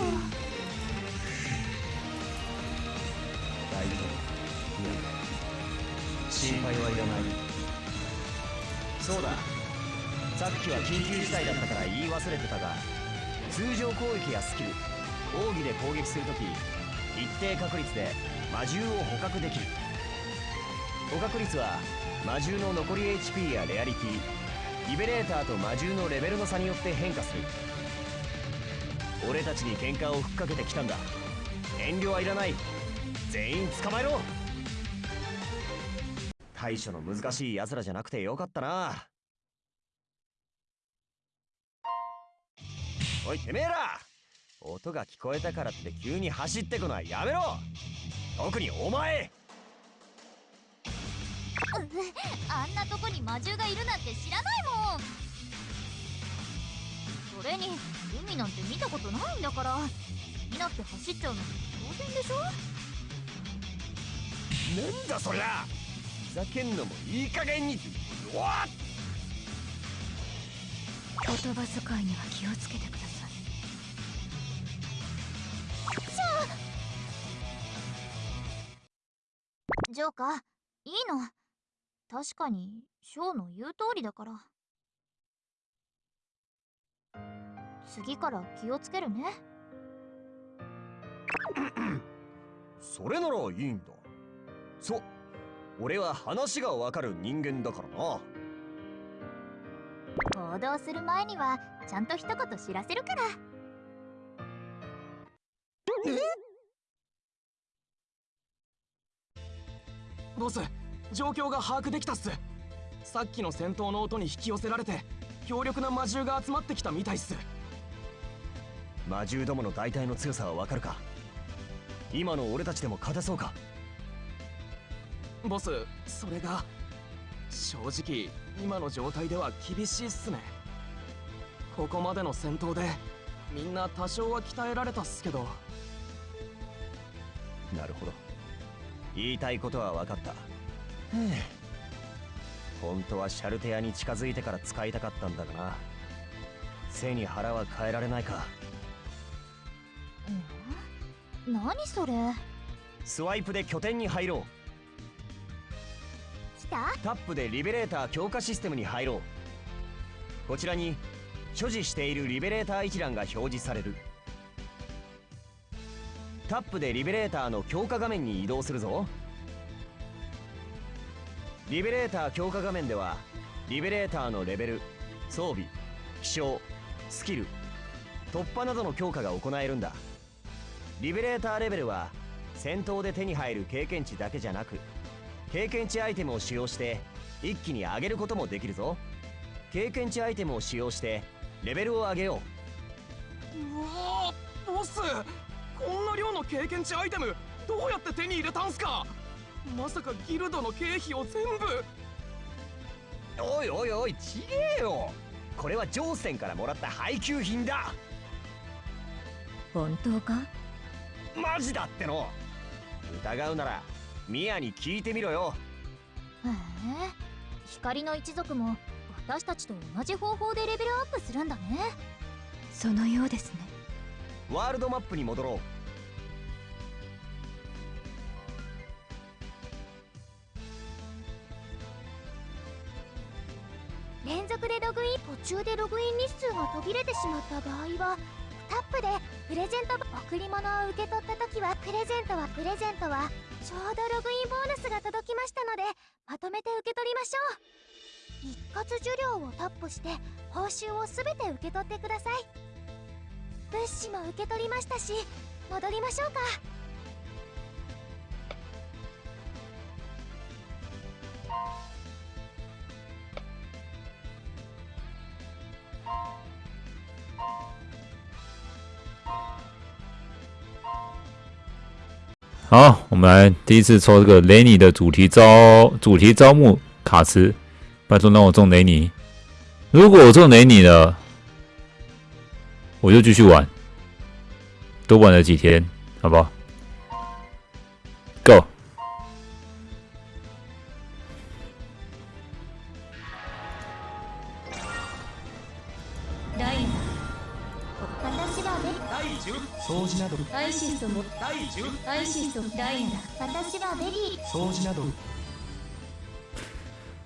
大丈夫心配はいらない。そうだ。さっきは緊急事態だったから言い忘れてたが通常攻撃やスキル奥義で攻撃するとき一定確率で魔獣を捕獲できる。捕獲率は魔獣の残り HP やレアリティリベレーターと魔獣のレベルの差によって変化する。俺たちに喧嘩をふっかけてきたんだ。遠慮はいらない。全員捕まえろ。対処の難しい奴らじゃなくてよかったな。おいてめえら。音が聞こえたからって急に走ってこない。やめろ。特にお前。あんなとこに魔獣がいるなんて知らないもん。それに海なんて見たことないんだから。気になって走っちゃうの当然でしょ。なんだそりゃふざけんのもいい加減にうわっ言葉遣いには気をつけてください。ジョーカーいいの？確かにショーの言う通りだから。次から気をつけるね。それならいいんだ。そう。俺は話がわかる人間だからな。行動する前にはちゃんと一言知らせるから。ボス状況が把握できたっす。さっきの戦闘の音に引き寄せられて強力な魔獣が集まってきたみたいっす。魔獣どもの大体の強さはわかるか？今の俺たちでも勝てそうか？ボスそれが正直今の状態では厳しいっすね。ここまでの戦闘でみんな多少は鍛えられたっすけど。なるほど。言いたいことは分かった。本当はシャルテアに近づいてから使いたかったんだがな。背に腹は変えられないか。何それ？スワイプで拠点に入ろタップでリベレーター強化システムに入ろう。こちらに所持しているリベレーター一覧が表示される。タップでリベレーターの強化画面に移動するぞ。リベレーター強化画面ではリベレーターのレベル装備気象スキル突破などの強化が行えるんだ。リベレーターレベルは戦闘で手に入る経験値だけじゃなく経験値アイテムを使用して一気に上げることもできるぞ。経験値アイテムを使用してレベルを上げよう。わーボス！こんな量の経験値アイテムどうやって手に入れたんすか？まさかギルドの経費を全部！うおいおいおいちげえよ！これはジョーセンからもらった配給品だ！本当か？マジだっての！疑うならミヤに聞いてみろよ。へえ。光の一族も私たちと同じ方法でレベルアップするんだね。そのようですね。ワールドマップに戻ろう。連続でログイン。途中でログイン日数が途切れてしまった場合はタップでプレゼント贈り物を受け取った時はプレゼントはプレゼントはちょうどログインボーナスが届きましたのでまとめて受け取りましょう。一括受領をタップして報酬をすべて受け取ってください。物資も受け取りましたし戻りましょうか。好，我们来第一次抽这个雷尼的主题招主题招募卡池，拜托让我中雷尼。如果我中雷尼了，我就继续玩，多玩了几天，好不好？Go。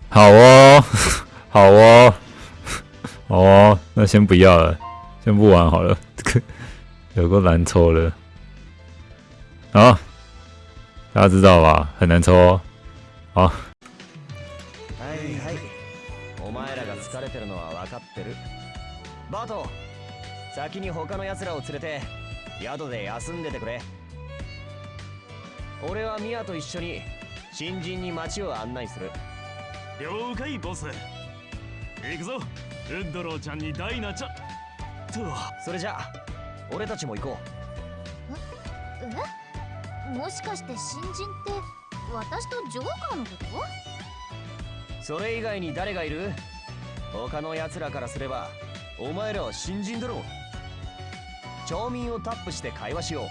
好哦，好哦，好哦，那先不要了，先不玩好了，这个有个难抽了。好，大家知道吧？很难抽哦。好，はいはいお前らが疲れてるのは分かってるバト先に他の奴らを連れて宿で休んでてくれ 俺はミヤと一緒に新人に街を案内する。了解ボス。行くぞ。ウッドローちゃんにダイナちゃんとそれじゃあ俺たちも行こえ？もしかして新人って私とジョーカーのこと？うそれ以外に誰がいる？他の奴らからすればお前らは新人だろ。町民をタップして会話しよう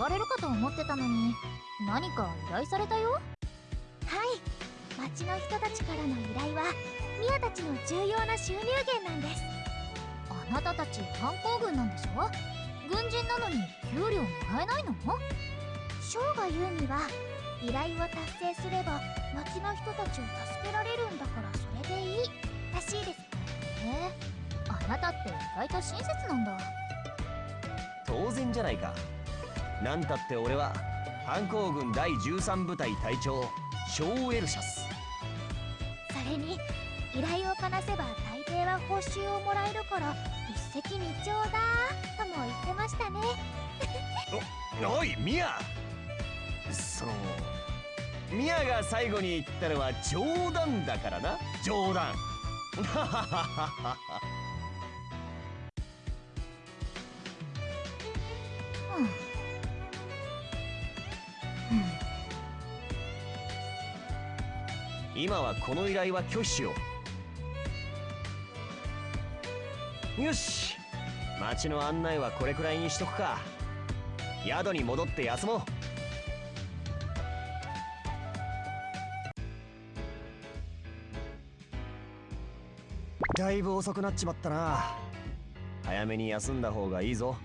われるかと思ってたのに何か依頼されたよ？はい。町の人たちからの依頼はミヤたちの重要な収入源なんです。あなたたち反抗軍なんでしょ？軍人なのに給料もらえないの？ショーが言うには依頼を達成すれば町の人たちを助けられるんだからそれでいいらしいですね。あなたって意外と親切なんだ。当然じゃないかなんたって俺は反抗軍第13部隊隊長ショーエルシャス。それに依頼をこなせば大抵は報酬をもらえるから一石二鳥だとも言ってましたね。おおいミヤ。そのミヤが最後に言ったのは冗談だからな。冗談 今はこの依頼は拒否しよう。よし。町の案内はこれくらいにしとくか。宿に戻って休もう。だいぶ遅くなっちまったな。早めに休んだ方がいいぞ。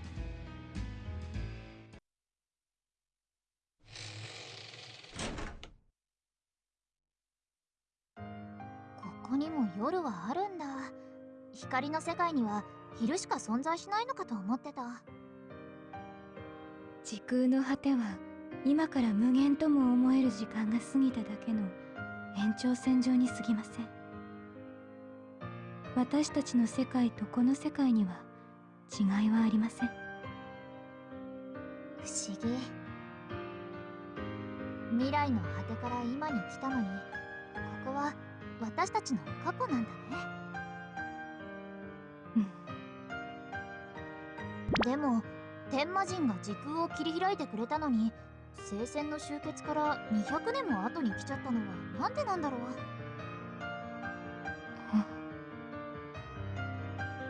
光の世界には昼しか存在しないのかと思ってた。時空の果ては今から無限とも思える時間が過ぎただけの延長線上に過ぎません。私たちの世界とこの世界には違いはありません。不思議。未来の果てから今に来たのにここは私たちの過去なんだねも天魔人が時空を切り開いてくれたのに聖戦の終結から200年も後に来ちゃったのはなんでなんだろう。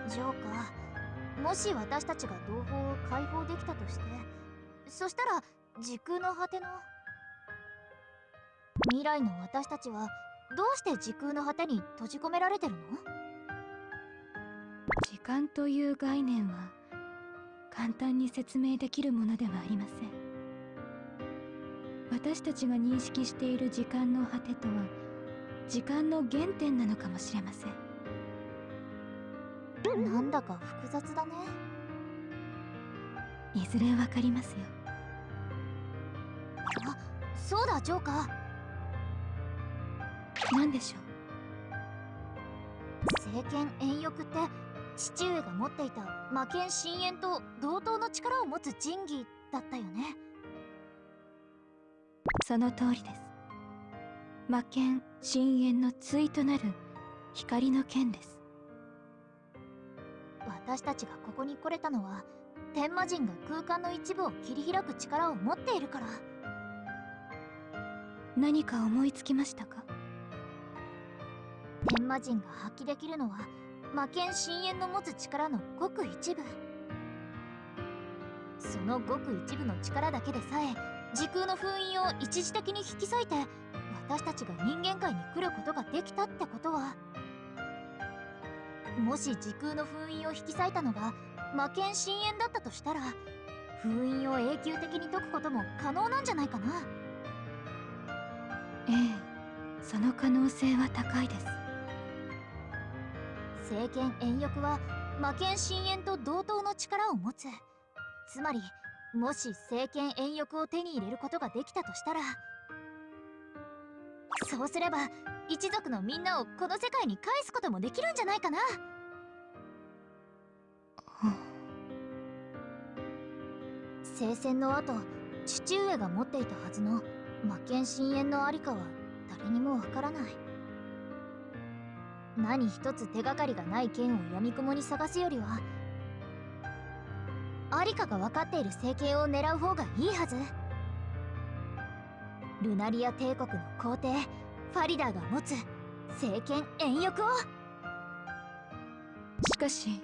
ジョーカーもし私たちが同胞を解放できたとしてそしたら時空の果ての未来の私たちはどうして時空の果てに閉じ込められてるの？時間という概念は簡単に説明できるものではありません。私たちが認識している時間の果てとは時間の原点なのかもしれません。なんだか複雑だね。いずれわかりますよ。あそうだジョーカー。何でしょう？聖剣遠翼って父上が持っていた魔剣深淵と同等の力を持つ神器だったよね。その通りです。魔剣深淵の対となる光の剣です。私たちがここに来れたのは天魔人が空間の一部を切り開く力を持っているから。何か思いつきましたか？天魔人が発揮できるのは魔剣深淵の持つ力のごく一部。そのごく一部の力だけでさえ時空の封印を一時的に引き裂いて私たちが人間界に来ることができたってことは。もし時空の封印を引き裂いたのが魔剣深淵だったとしたら封印を永久的に解くことも可能なんじゃないかな。ええその可能性は高いです。聖剣遠翼は魔剣深淵と同等の力を持つ。つまりもし聖剣遠翼を手に入れることができたとしたら。そうすれば一族のみんなをこの世界に返すこともできるんじゃないかな。聖戦の後父上が持っていたはずの魔剣深淵のありかは誰にもわからない。何一つ手がかりがない剣を闇雲に探すよりはありかが分かっている聖剣を狙う方がいいはず。ルナリア帝国の皇帝ファリダーが持つ聖剣遠翼を。しかし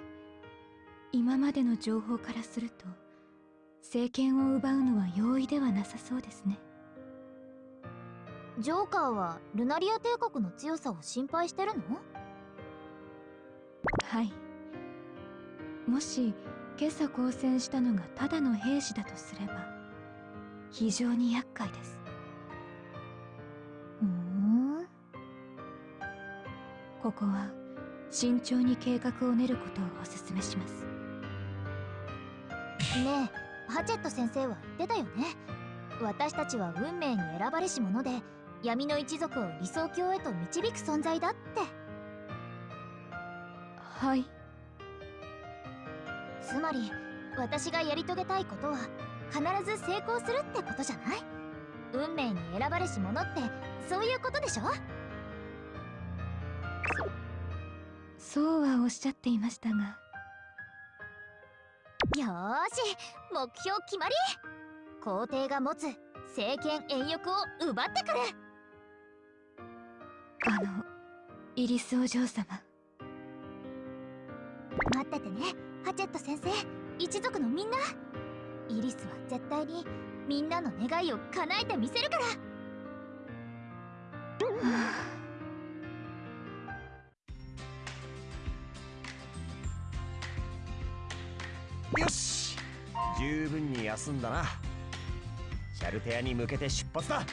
今までの情報からすると聖剣を奪うのは容易ではなさそうですね。ジョーカーはルナリア帝国の強さを心配してるの？はい。もし今朝交戦したのがただの兵士だとすれば非常に厄介です。ふん？ここは慎重に計画を練ることをお勧めします。ねえハチェット先生は言ってたよね。私たちは運命に選ばれし者で闇の一族を理想郷へと導く存在だってはい。つまり私がやり遂げたいことは必ず成功するってことじゃない？運命に選ばれし者ってそういうことでしょ？そうはおっしゃっていましたが。よーし目標決まり！皇帝が持つ政権遠翼を奪ってくる！あのイリスお嬢様待っててねハチェット先生一族のみんな。イリスは絶対にみんなの願いを叶えてみせるから。よし十分に休んだな。シャルテアに向けて出発だ。